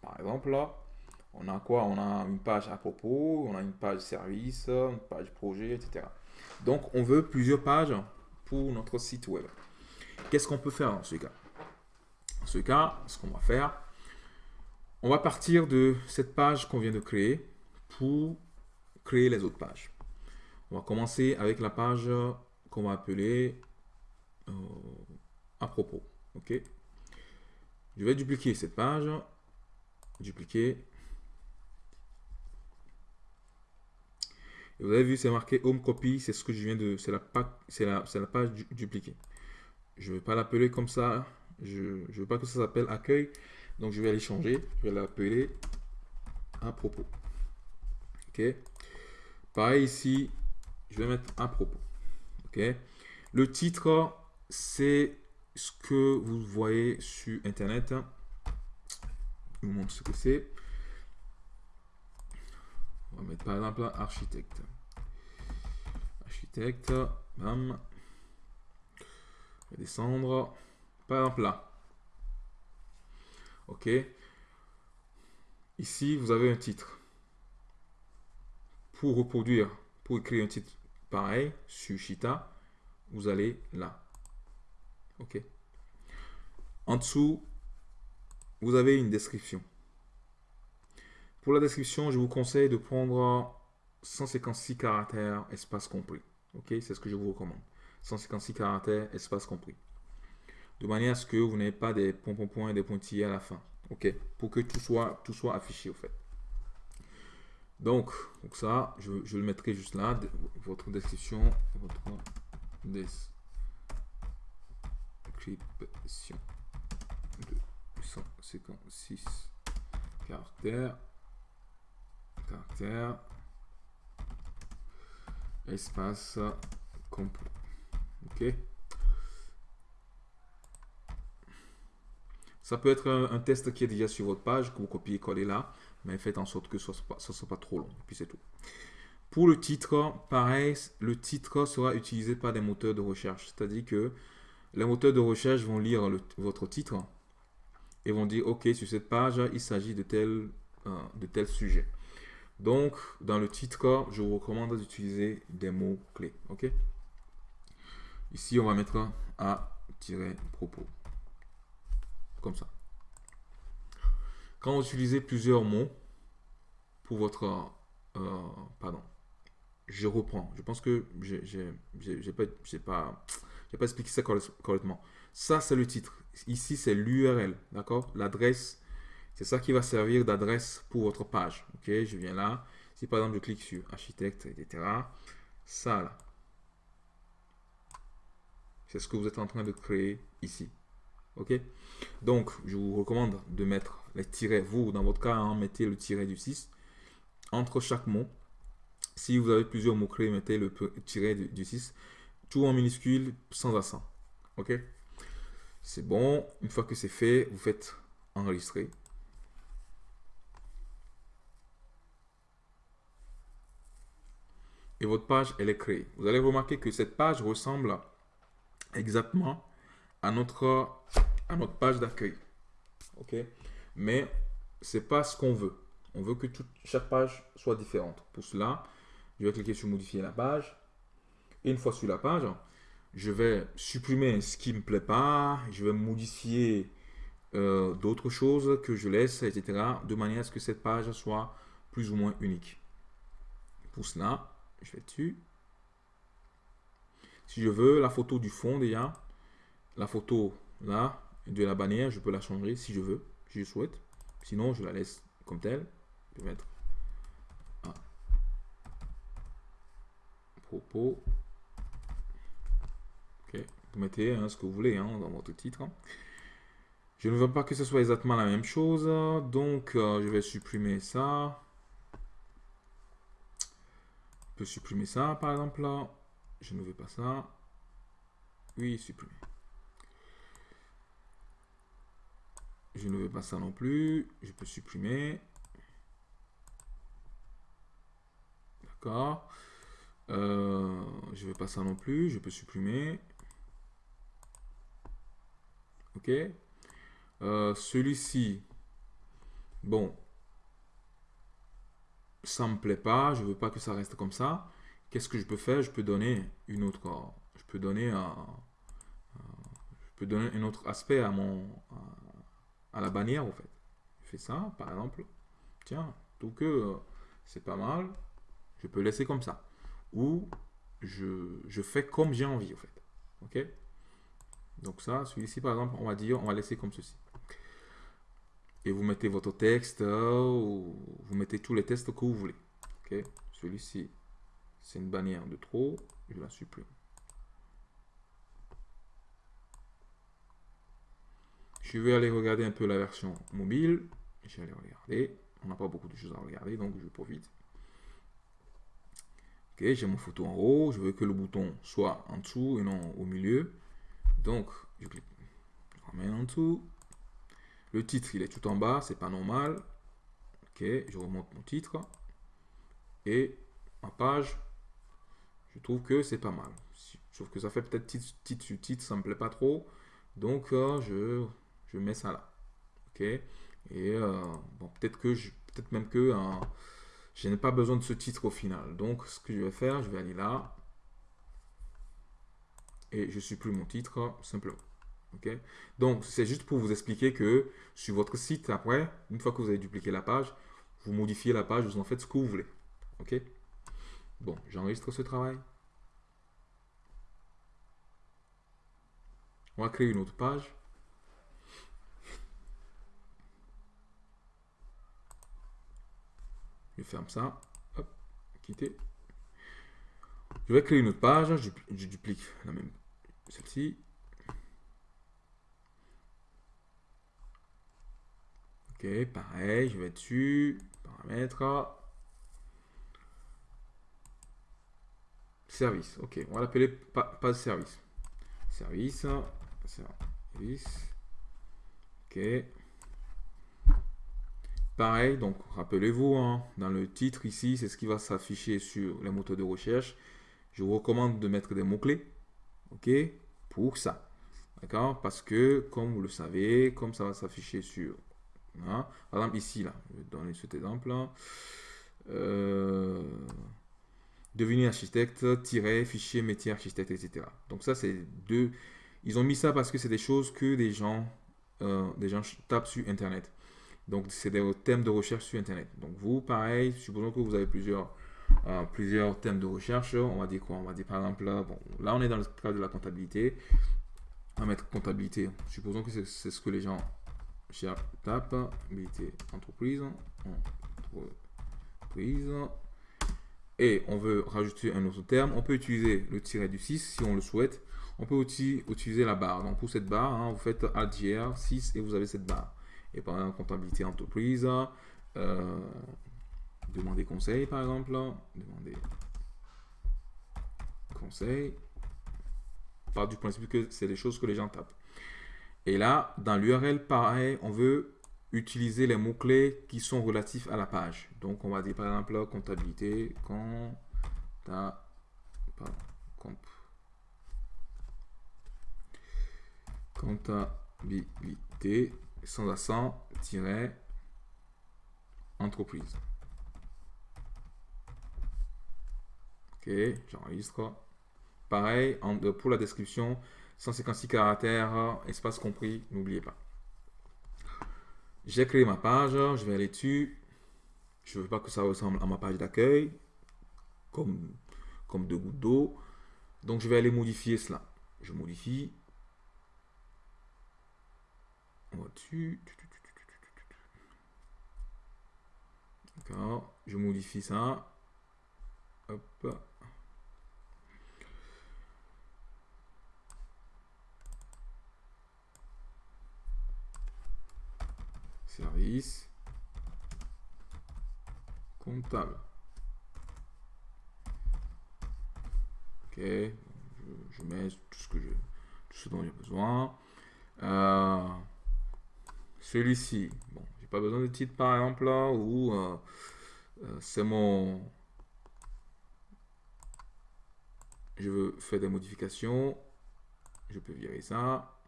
par exemple, là, on a quoi? On a une page à propos, on a une page service, une page projet, etc. Donc, on veut plusieurs pages pour notre site web. Qu'est-ce qu'on peut faire dans ce cas? Dans ce cas, ce qu'on va faire, on va partir de cette page qu'on vient de créer pour créer les autres pages. On va commencer avec la page qu'on va appeler euh, à propos. OK? Je vais dupliquer cette page. Dupliquer. vous avez vu, c'est marqué Home Copy. C'est ce que je viens de... C'est la, la, la page dupliquée. Je ne vais pas l'appeler comme ça. Je veux pas que ça s'appelle accueil. Donc, je vais aller changer. Je vais l'appeler à propos. OK? Pareil ici, je vais mettre à propos. OK? Le titre, c'est ce que vous voyez sur Internet. Je vous montre ce que c'est. On va mettre par exemple architecte. Architecte, bam. Vais descendre. Par exemple là. OK. Ici, vous avez un titre. Pour reproduire, pour écrire un titre pareil sur Chita, vous allez là. OK. En dessous, vous avez une description. Pour la description, je vous conseille de prendre 156 caractères, espace compris. OK, c'est ce que je vous recommande. 156 caractères, espace compris. De manière à ce que vous n'ayez pas des points, points, points et des pointillés à la fin. OK, pour que tout soit, tout soit affiché au fait. Donc, donc ça, je, je, le mettrai juste là, votre description, votre description de 156 caractères, caractères, espace complet. Ok. Ça peut être un, test qui est déjà sur votre page, que vous copiez-coller là, mais faites en sorte que ce ne soit, pas trop long, puis c'est tout. Pour le titre, pareil, le titre sera utilisé par des moteurs de recherche, c'est-à-dire que les moteurs de recherche vont lire votre titre et vont dire, OK, sur cette page, il s'agit de tel, euh, de tel sujet. Donc, dans le titre, je vous recommande d'utiliser des mots-clés. OK? Ici, on va mettre A-propos. Comme ça. Quand vous utilisez plusieurs mots pour votre... Euh, pardon. Je reprends. Je pense que j'ai pas, pas, pas expliqué ça correctement. Ça, c'est le titre. Ici, c'est l'URL. D'accord? L'adresse c'est ça qui va servir d'adresse pour votre page. Ok, je viens là. Si par exemple je clique sur architecte, etc. Ça là, c'est ce que vous êtes en train de créer ici. Ok? Donc, je vous recommande de mettre les tirets. Vous, dans votre cas, hein, mettez le tiret du 6 entre chaque mot. Si vous avez plusieurs mots-clés, mettez le tiret du 6. Tout en minuscule, sans accent. Ok? C'est bon. Une fois que c'est fait, vous faites enregistrer. et votre page, elle est créée. Vous allez remarquer que cette page ressemble exactement à notre, à notre page d'accueil. OK? Mais ce n'est pas ce qu'on veut. On veut que toute, chaque page soit différente. Pour cela, je vais cliquer sur modifier la page. Une fois sur la page, je vais supprimer ce qui ne me plaît pas. Je vais modifier euh, d'autres choses que je laisse, etc. De manière à ce que cette page soit plus ou moins unique. Pour cela, je vais dessus. Si je veux la photo du fond déjà, la photo là, de la bannière, je peux la changer si je veux, si je souhaite. Sinon, je la laisse comme telle. Je vais mettre propos. Vous mettez hein, ce que vous voulez hein, dans votre titre. Je ne veux pas que ce soit exactement la même chose, donc euh, je vais supprimer ça supprimer ça, par exemple, là. Je ne veux pas ça. Oui, supprimer. Je ne veux pas ça non plus. Je peux supprimer. D'accord. Euh, je veux pas ça non plus. Je peux supprimer. Ok? Euh, celui-ci. Bon, ça me plaît pas, je veux pas que ça reste comme ça. Qu'est-ce que je peux faire? Je peux donner une autre, je peux donner un, je peux donner un autre aspect à mon, à, la bannière en fait. Je fais ça, par exemple. Tiens, tout que euh, c'est pas mal. Je peux laisser comme ça. Ou je, je fais comme j'ai envie en fait. Ok? Donc ça, celui-ci par exemple, on va dire, on va laisser comme ceci et vous mettez votre texte euh, ou vous mettez tous les textes que vous voulez. Celui-ci, c'est une bannière de trop, je la supprime. Je vais aller regarder un peu la version mobile. Je vais aller regarder. On n'a pas beaucoup de choses à regarder, donc je profite. Ok, j'ai mon photo en haut. Je veux que le bouton soit en dessous et non au milieu. Donc, je clique. Je ramène en dessous. Le titre, il est tout en bas, c'est pas normal. Ok, je remonte mon titre. Et ma page, je trouve que c'est pas mal. Sauf que ça fait peut-être titre, titre sur titre, ça me plaît pas trop. Donc, euh, je, mets ça là. Ok. Et euh, bon, peut-être que je, peut-être même que euh, je n'ai pas besoin de ce titre au final. Donc, ce que je vais faire, je vais aller là. Et je supprime mon titre simplement. Donc, c'est juste pour vous expliquer que sur votre site, après, une fois que vous avez dupliqué la page, vous modifiez la page, vous en faites ce que vous voulez. OK? Bon, j'enregistre ce travail. On va créer une autre page. Je ferme ça. quitter. Je vais créer une autre page, je, je duplique la même, celle-ci. Ok, pareil, je vais dessus, paramètres, service. Ok, on va l'appeler pas, pas service. Service, service. Ok. Pareil, donc rappelez-vous, hein, dans le titre ici, c'est ce qui va s'afficher sur les moteurs de recherche. Je vous recommande de mettre des mots-clés, ok, pour ça. D'accord? Parce que, comme vous le savez, comme ça va s'afficher sur... Hein, par exemple, ici, là, je vais donner cet exemple-là. Euh, devenir architecte, tirer, fichier, métier, architecte, etc. Donc ça, c'est deux... Ils ont mis ça parce que c'est des choses que des gens, euh, des gens tapent sur Internet. Donc, c'est des thèmes de recherche sur Internet. Donc, vous, pareil, supposons que vous avez plusieurs, euh, plusieurs thèmes de recherche. On va dire quoi? On va dire par exemple, là, bon, là, on est dans le cadre de la comptabilité. On va mettre comptabilité. Supposons que c'est ce que les gens tapent. Comptabilité entreprise. Entreprise et on veut rajouter un autre terme, on peut utiliser le tiret du 6 si on le souhaite. On peut aussi utiliser la barre. Donc pour cette barre, hein, vous faites ADR 6 et vous avez cette barre. Et par exemple, comptabilité entreprise, euh, demander conseil par exemple, demander conseil. Par du principe que c'est des choses que les gens tapent. Et là, dans l'URL, pareil, on veut utiliser les mots-clés qui sont relatifs à la page. Donc, on va dire par exemple comptabilité, compta, comptabilité, sans accent, tiret, entreprise. Ok, j'enregistre. Pareil, pour la description, 156 caractères, espace compris, n'oubliez pas. J'ai créé ma page, je vais aller dessus. Je ne veux pas que ça ressemble à ma page d'accueil, comme, comme deux gouttes d'eau. Donc, je vais aller modifier cela. Je modifie. On va dessus. D'accord. Je modifie ça. Hop. Service, comptable. Ok, je, mets tout ce dont j'ai besoin. Euh, celui-ci, bon, j'ai pas besoin de titre par exemple là, ou euh, euh, c'est mon, je veux faire des modifications, je peux virer ça.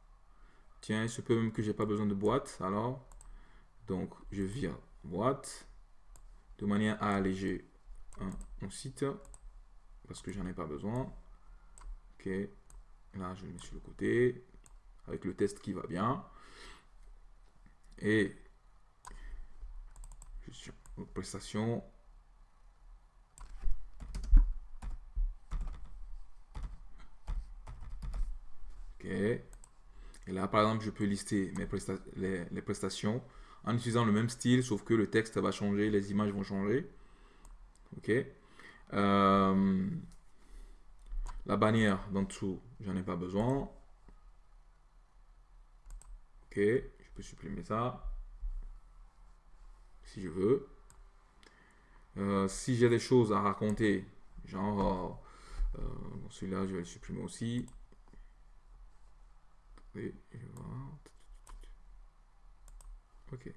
Tiens, il se peut même que j'ai pas besoin de boîte, alors donc, je vire boîte de manière à alléger mon site parce que j'en ai pas besoin. Ok, là je le mets sur le côté avec le test qui va bien. Et je suis en prestation. Ok. Et là, par exemple, je peux lister mes les prestations en utilisant le même style, sauf que le texte va changer, les images vont changer. Ok. Euh, la bannière d'en dessous, j'en ai pas besoin. Ok, je peux supprimer ça si je veux. Euh, si j'ai des choses à raconter, genre euh, celui-là, je vais le supprimer aussi. Ok.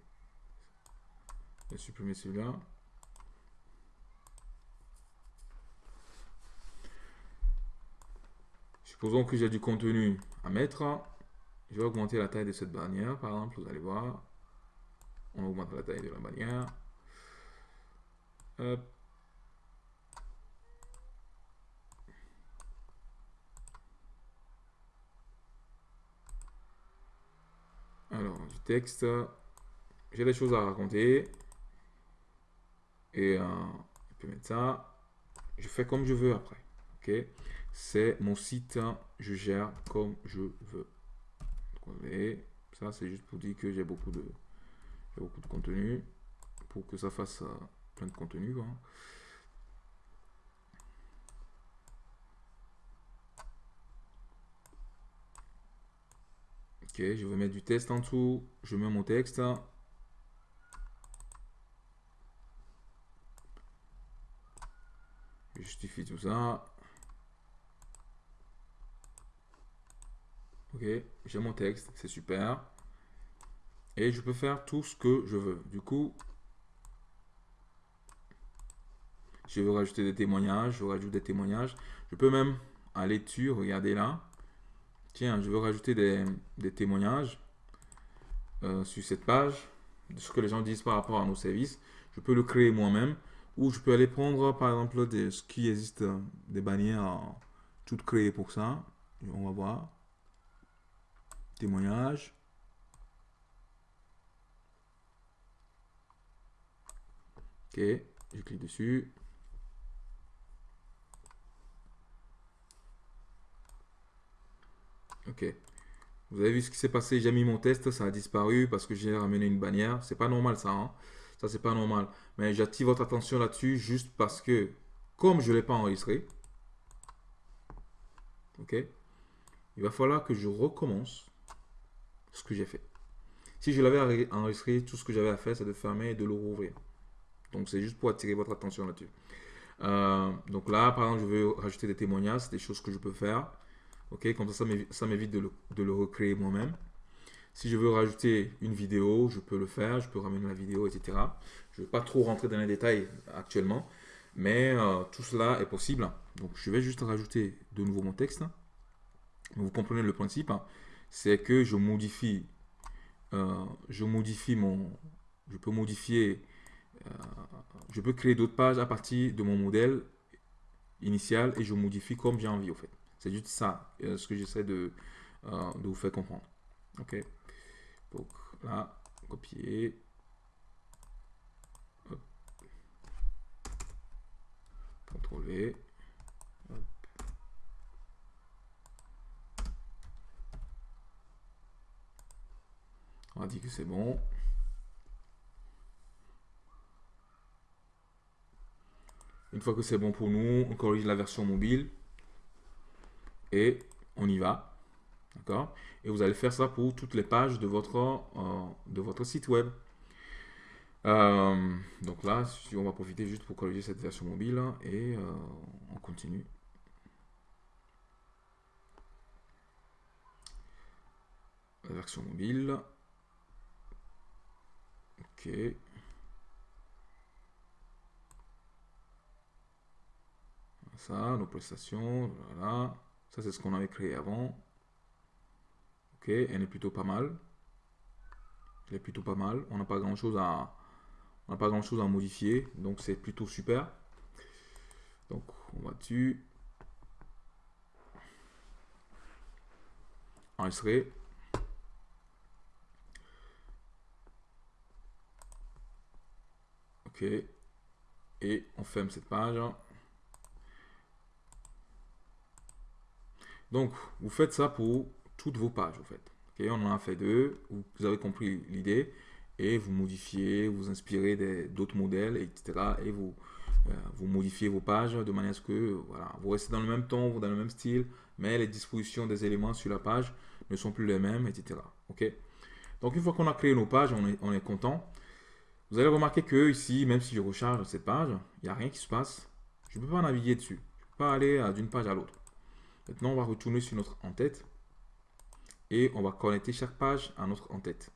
Je vais supprimer celui-là. Supposons que j'ai du contenu à mettre. Je vais augmenter la taille de cette bannière, par exemple, vous allez voir. On augmente la taille de la bannière. Alors, du texte j'ai des choses à raconter. Et euh, je peux mettre ça. Je fais comme je veux après. Ok? C'est mon site, hein. je gère comme je veux. Et ça, c'est juste pour dire que j'ai beaucoup de beaucoup de contenu pour que ça fasse euh, plein de contenu. Hein. Ok, je vais mettre du texte en dessous. Je mets mon texte. Hein. Justifie tout ça. Ok, j'ai mon texte, c'est super. Et je peux faire tout ce que je veux. Du coup, je veux rajouter des témoignages, je rajoute des témoignages. Je peux même aller dessus, regardez là. Tiens, je veux rajouter des, témoignages euh, sur cette page de ce que les gens disent par rapport à nos services. Je peux le créer moi-même ou je peux aller prendre par exemple des, ce qui existe, des bannières toutes créées pour ça. on va voir. Témoignages. Ok, je clique dessus. Ok. Vous avez vu ce qui s'est passé, j'ai mis mon test, ça a disparu parce que j'ai ramené une bannière. C'est pas normal ça, hein. Ça, c'est pas normal. Mais j'attire votre attention là-dessus juste parce que, comme je ne l'ai pas enregistré, ok, il va falloir que je recommence ce que j'ai fait. Si je l'avais enregistré, tout ce que j'avais à faire, c'est de fermer et de le rouvrir. Donc, c'est juste pour attirer votre attention là-dessus. Euh, donc là, par exemple, je veux rajouter des témoignages, des choses que je peux faire. Ok, comme ça, ça m'évite de, le, recréer moi-même. Si je veux rajouter une vidéo, je peux le faire, je peux ramener la vidéo, etc. Je ne vais pas trop rentrer dans les détails actuellement, mais euh, tout cela est possible. Donc, je vais juste rajouter de nouveau mon texte. Vous comprenez le principe, hein. c'est que je modifie, euh, je modifie mon, je peux modifier, euh, je peux créer d'autres pages à partir de mon modèle initial et je modifie comme j'ai envie, au fait. C'est juste ça, ce que j'essaie de, vous faire comprendre. Ok. Donc là, copier. Contrôler. On a dit que c'est bon. Une fois que c'est bon pour nous, on corrige la version mobile et on y va. D'accord? Et vous allez faire ça pour toutes les pages de votre, euh, de votre site web. Euh, donc là, on va profiter juste pour corriger cette version mobile et euh, on continue. La version mobile. Ok. Ça, nos prestations, voilà. Ça, c'est ce qu'on avait créé avant. Elle est plutôt pas mal. Elle est plutôt pas mal. On n'a pas grand chose à, on n'a pas grand chose à modifier, donc c'est plutôt super. Donc on va dessus. Enregistrer. Ok. Et on ferme cette page. Donc, vous faites ça pour toutes vos pages, en fait. on en a fait deux, vous avez compris l'idée, et vous modifiez, vous inspirez d'autres modèles, etc. Et vous, euh, vous modifiez vos pages de manière à ce que voilà, vous restez dans le même ton, dans le même style, mais les dispositions des éléments sur la page ne sont plus les mêmes, etc. Ok Donc, une fois qu'on a créé nos pages, on est, on est content. Vous allez remarquer que ici, même si je recharge cette page, il n'y a rien qui se passe. Je ne peux pas naviguer dessus. Je ne peux pas aller d'une page à l'autre. Maintenant, on va retourner sur notre en-tête et on va connecter chaque page à notre en-tête.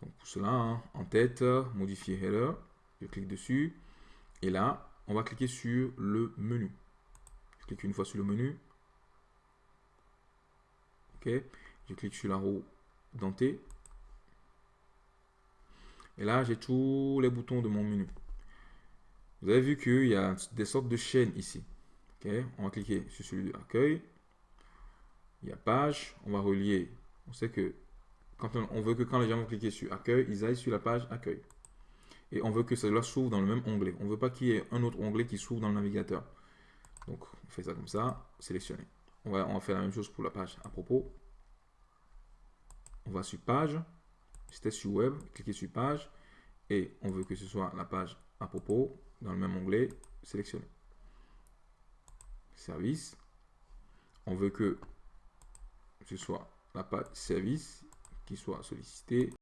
Donc pour cela, hein, en-tête, modifier header, je clique dessus et là, on va cliquer sur le menu. Je clique une fois sur le menu. Ok, je clique sur la roue dentée. Et là, j'ai tous les boutons de mon menu. Vous avez vu qu'il y a des sortes de chaînes ici on va cliquer sur celui de accueil. Il y a page, on va relier. On sait que quand on, veut que quand les gens vont cliquer sur accueil, ils aillent sur la page accueil. Et on veut que cela s'ouvre dans le même onglet. On ne veut pas qu'il y ait un autre onglet qui s'ouvre dans le navigateur. Donc, on fait ça comme ça, sélectionner. On va, faire la même chose pour la page à propos. On va sur page. C'était sur web, cliquez sur page. Et on veut que ce soit la page à propos dans le même onglet, sélectionner service. On veut que ce soit la page service qui soit sollicité,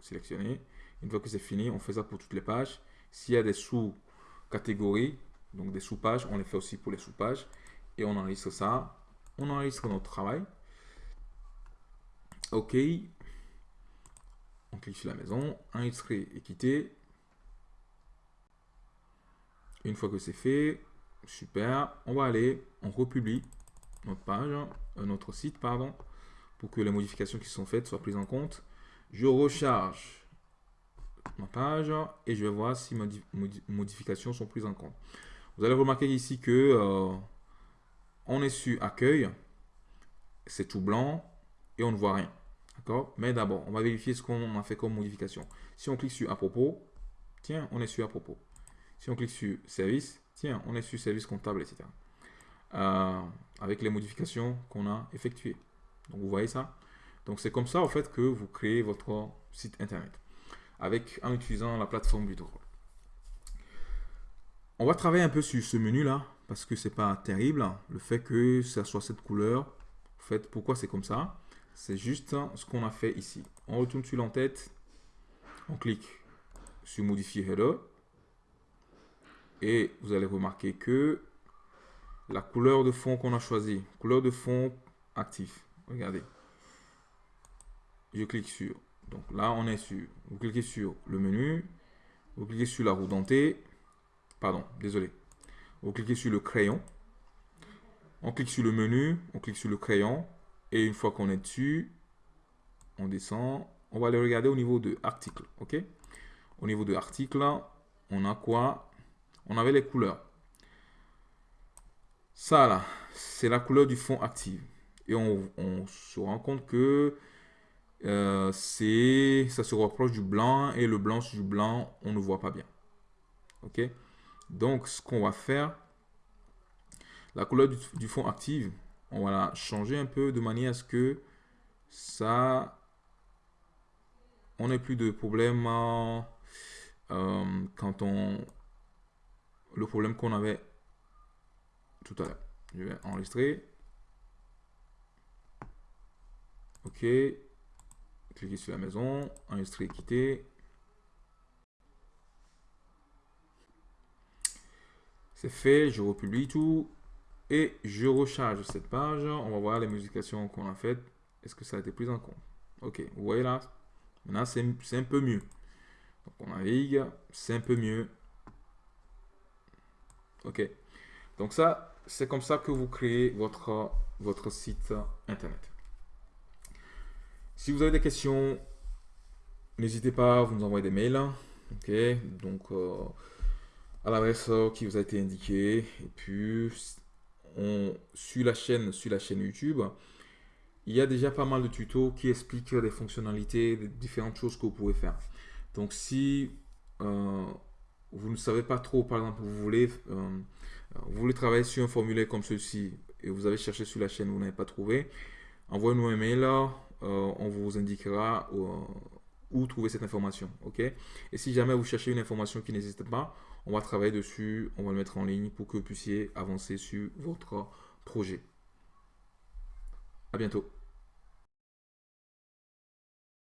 sélectionné. Une fois que c'est fini, on fait ça pour toutes les pages. S'il y a des sous-catégories, donc des sous-pages, on les fait aussi pour les sous-pages. Et on enregistre ça. On enregistre notre travail. OK. On clique sur la maison, enregistrer et quitter. Une fois que c'est fait, super, on va aller, on republie notre page, euh, notre site, pardon, pour que les modifications qui sont faites soient prises en compte. Je recharge ma page et je vais voir si mes modifications sont prises en compte. Vous allez remarquer ici que euh, on est sur accueil, c'est tout blanc et on ne voit rien. D'accord? Mais d'abord, on va vérifier ce qu'on a fait comme modification. Si on clique sur à propos, tiens, on est sur à propos. Si on clique sur service, tiens, on est sur service comptable, etc. Euh, avec les modifications qu'on a effectuées. Donc vous voyez ça? Donc c'est comme ça en fait que vous créez votre site internet avec en utilisant la plateforme Drôle. On va travailler un peu sur ce menu là parce que c'est pas terrible le fait que ça soit cette couleur. En fait, pourquoi c'est comme ça? C'est juste ce qu'on a fait ici. On retourne sur l'entête, on clique sur modifier header et vous allez remarquer que la couleur de fond qu'on a choisi, couleur de fond actif. Regardez. Je clique sur. Donc là, on est sur. Vous cliquez sur le menu. Vous cliquez sur la roue dentée. Pardon, désolé. Vous cliquez sur le crayon. On clique sur le menu. On clique sur le crayon. Et une fois qu'on est dessus, on descend. On va aller regarder au niveau de article. OK? Au niveau de article, on a quoi? On avait les couleurs. Ça là, c'est la couleur du fond active. Et on, se rend compte que euh, ça se rapproche du blanc et le blanc sur du blanc, on ne voit pas bien. Ok? Donc, ce qu'on va faire, la couleur du, fond active, on va la changer un peu de manière à ce que ça, on n'ait plus de problème euh, quand on, le problème qu'on avait tout à l'heure. Je vais enregistrer. OK. Cliquez sur la maison, enregistrer, quitter. C'est fait, je republie tout et je recharge cette page. On va voir les modifications qu'on a faites. Est-ce que ça a été pris en compte? Ok, vous voyez là, maintenant c'est un peu mieux. Donc on navigue, c'est un peu mieux. Ok, donc ça, c'est comme ça que vous créez votre, votre site internet. Si vous avez des questions, n'hésitez pas à vous nous envoyer des mails. Ok, donc euh, à l'adresse qui vous a été indiquée. Et puis, on, sur, la chaîne, sur la chaîne YouTube, il y a déjà pas mal de tutos qui expliquent les fonctionnalités, les différentes choses que vous pouvez faire. Donc, si euh, vous ne savez pas trop, par exemple, vous voulez euh, vous voulez travailler sur un formulaire comme ceci et vous avez cherché sur la chaîne, vous n'avez pas trouvé, envoyez-nous un mail, euh, on vous indiquera euh, où trouver cette information. ok? Et si jamais vous cherchez une information qui n'existe pas, on va travailler dessus, on va le mettre en ligne pour que vous puissiez avancer sur votre projet. À bientôt.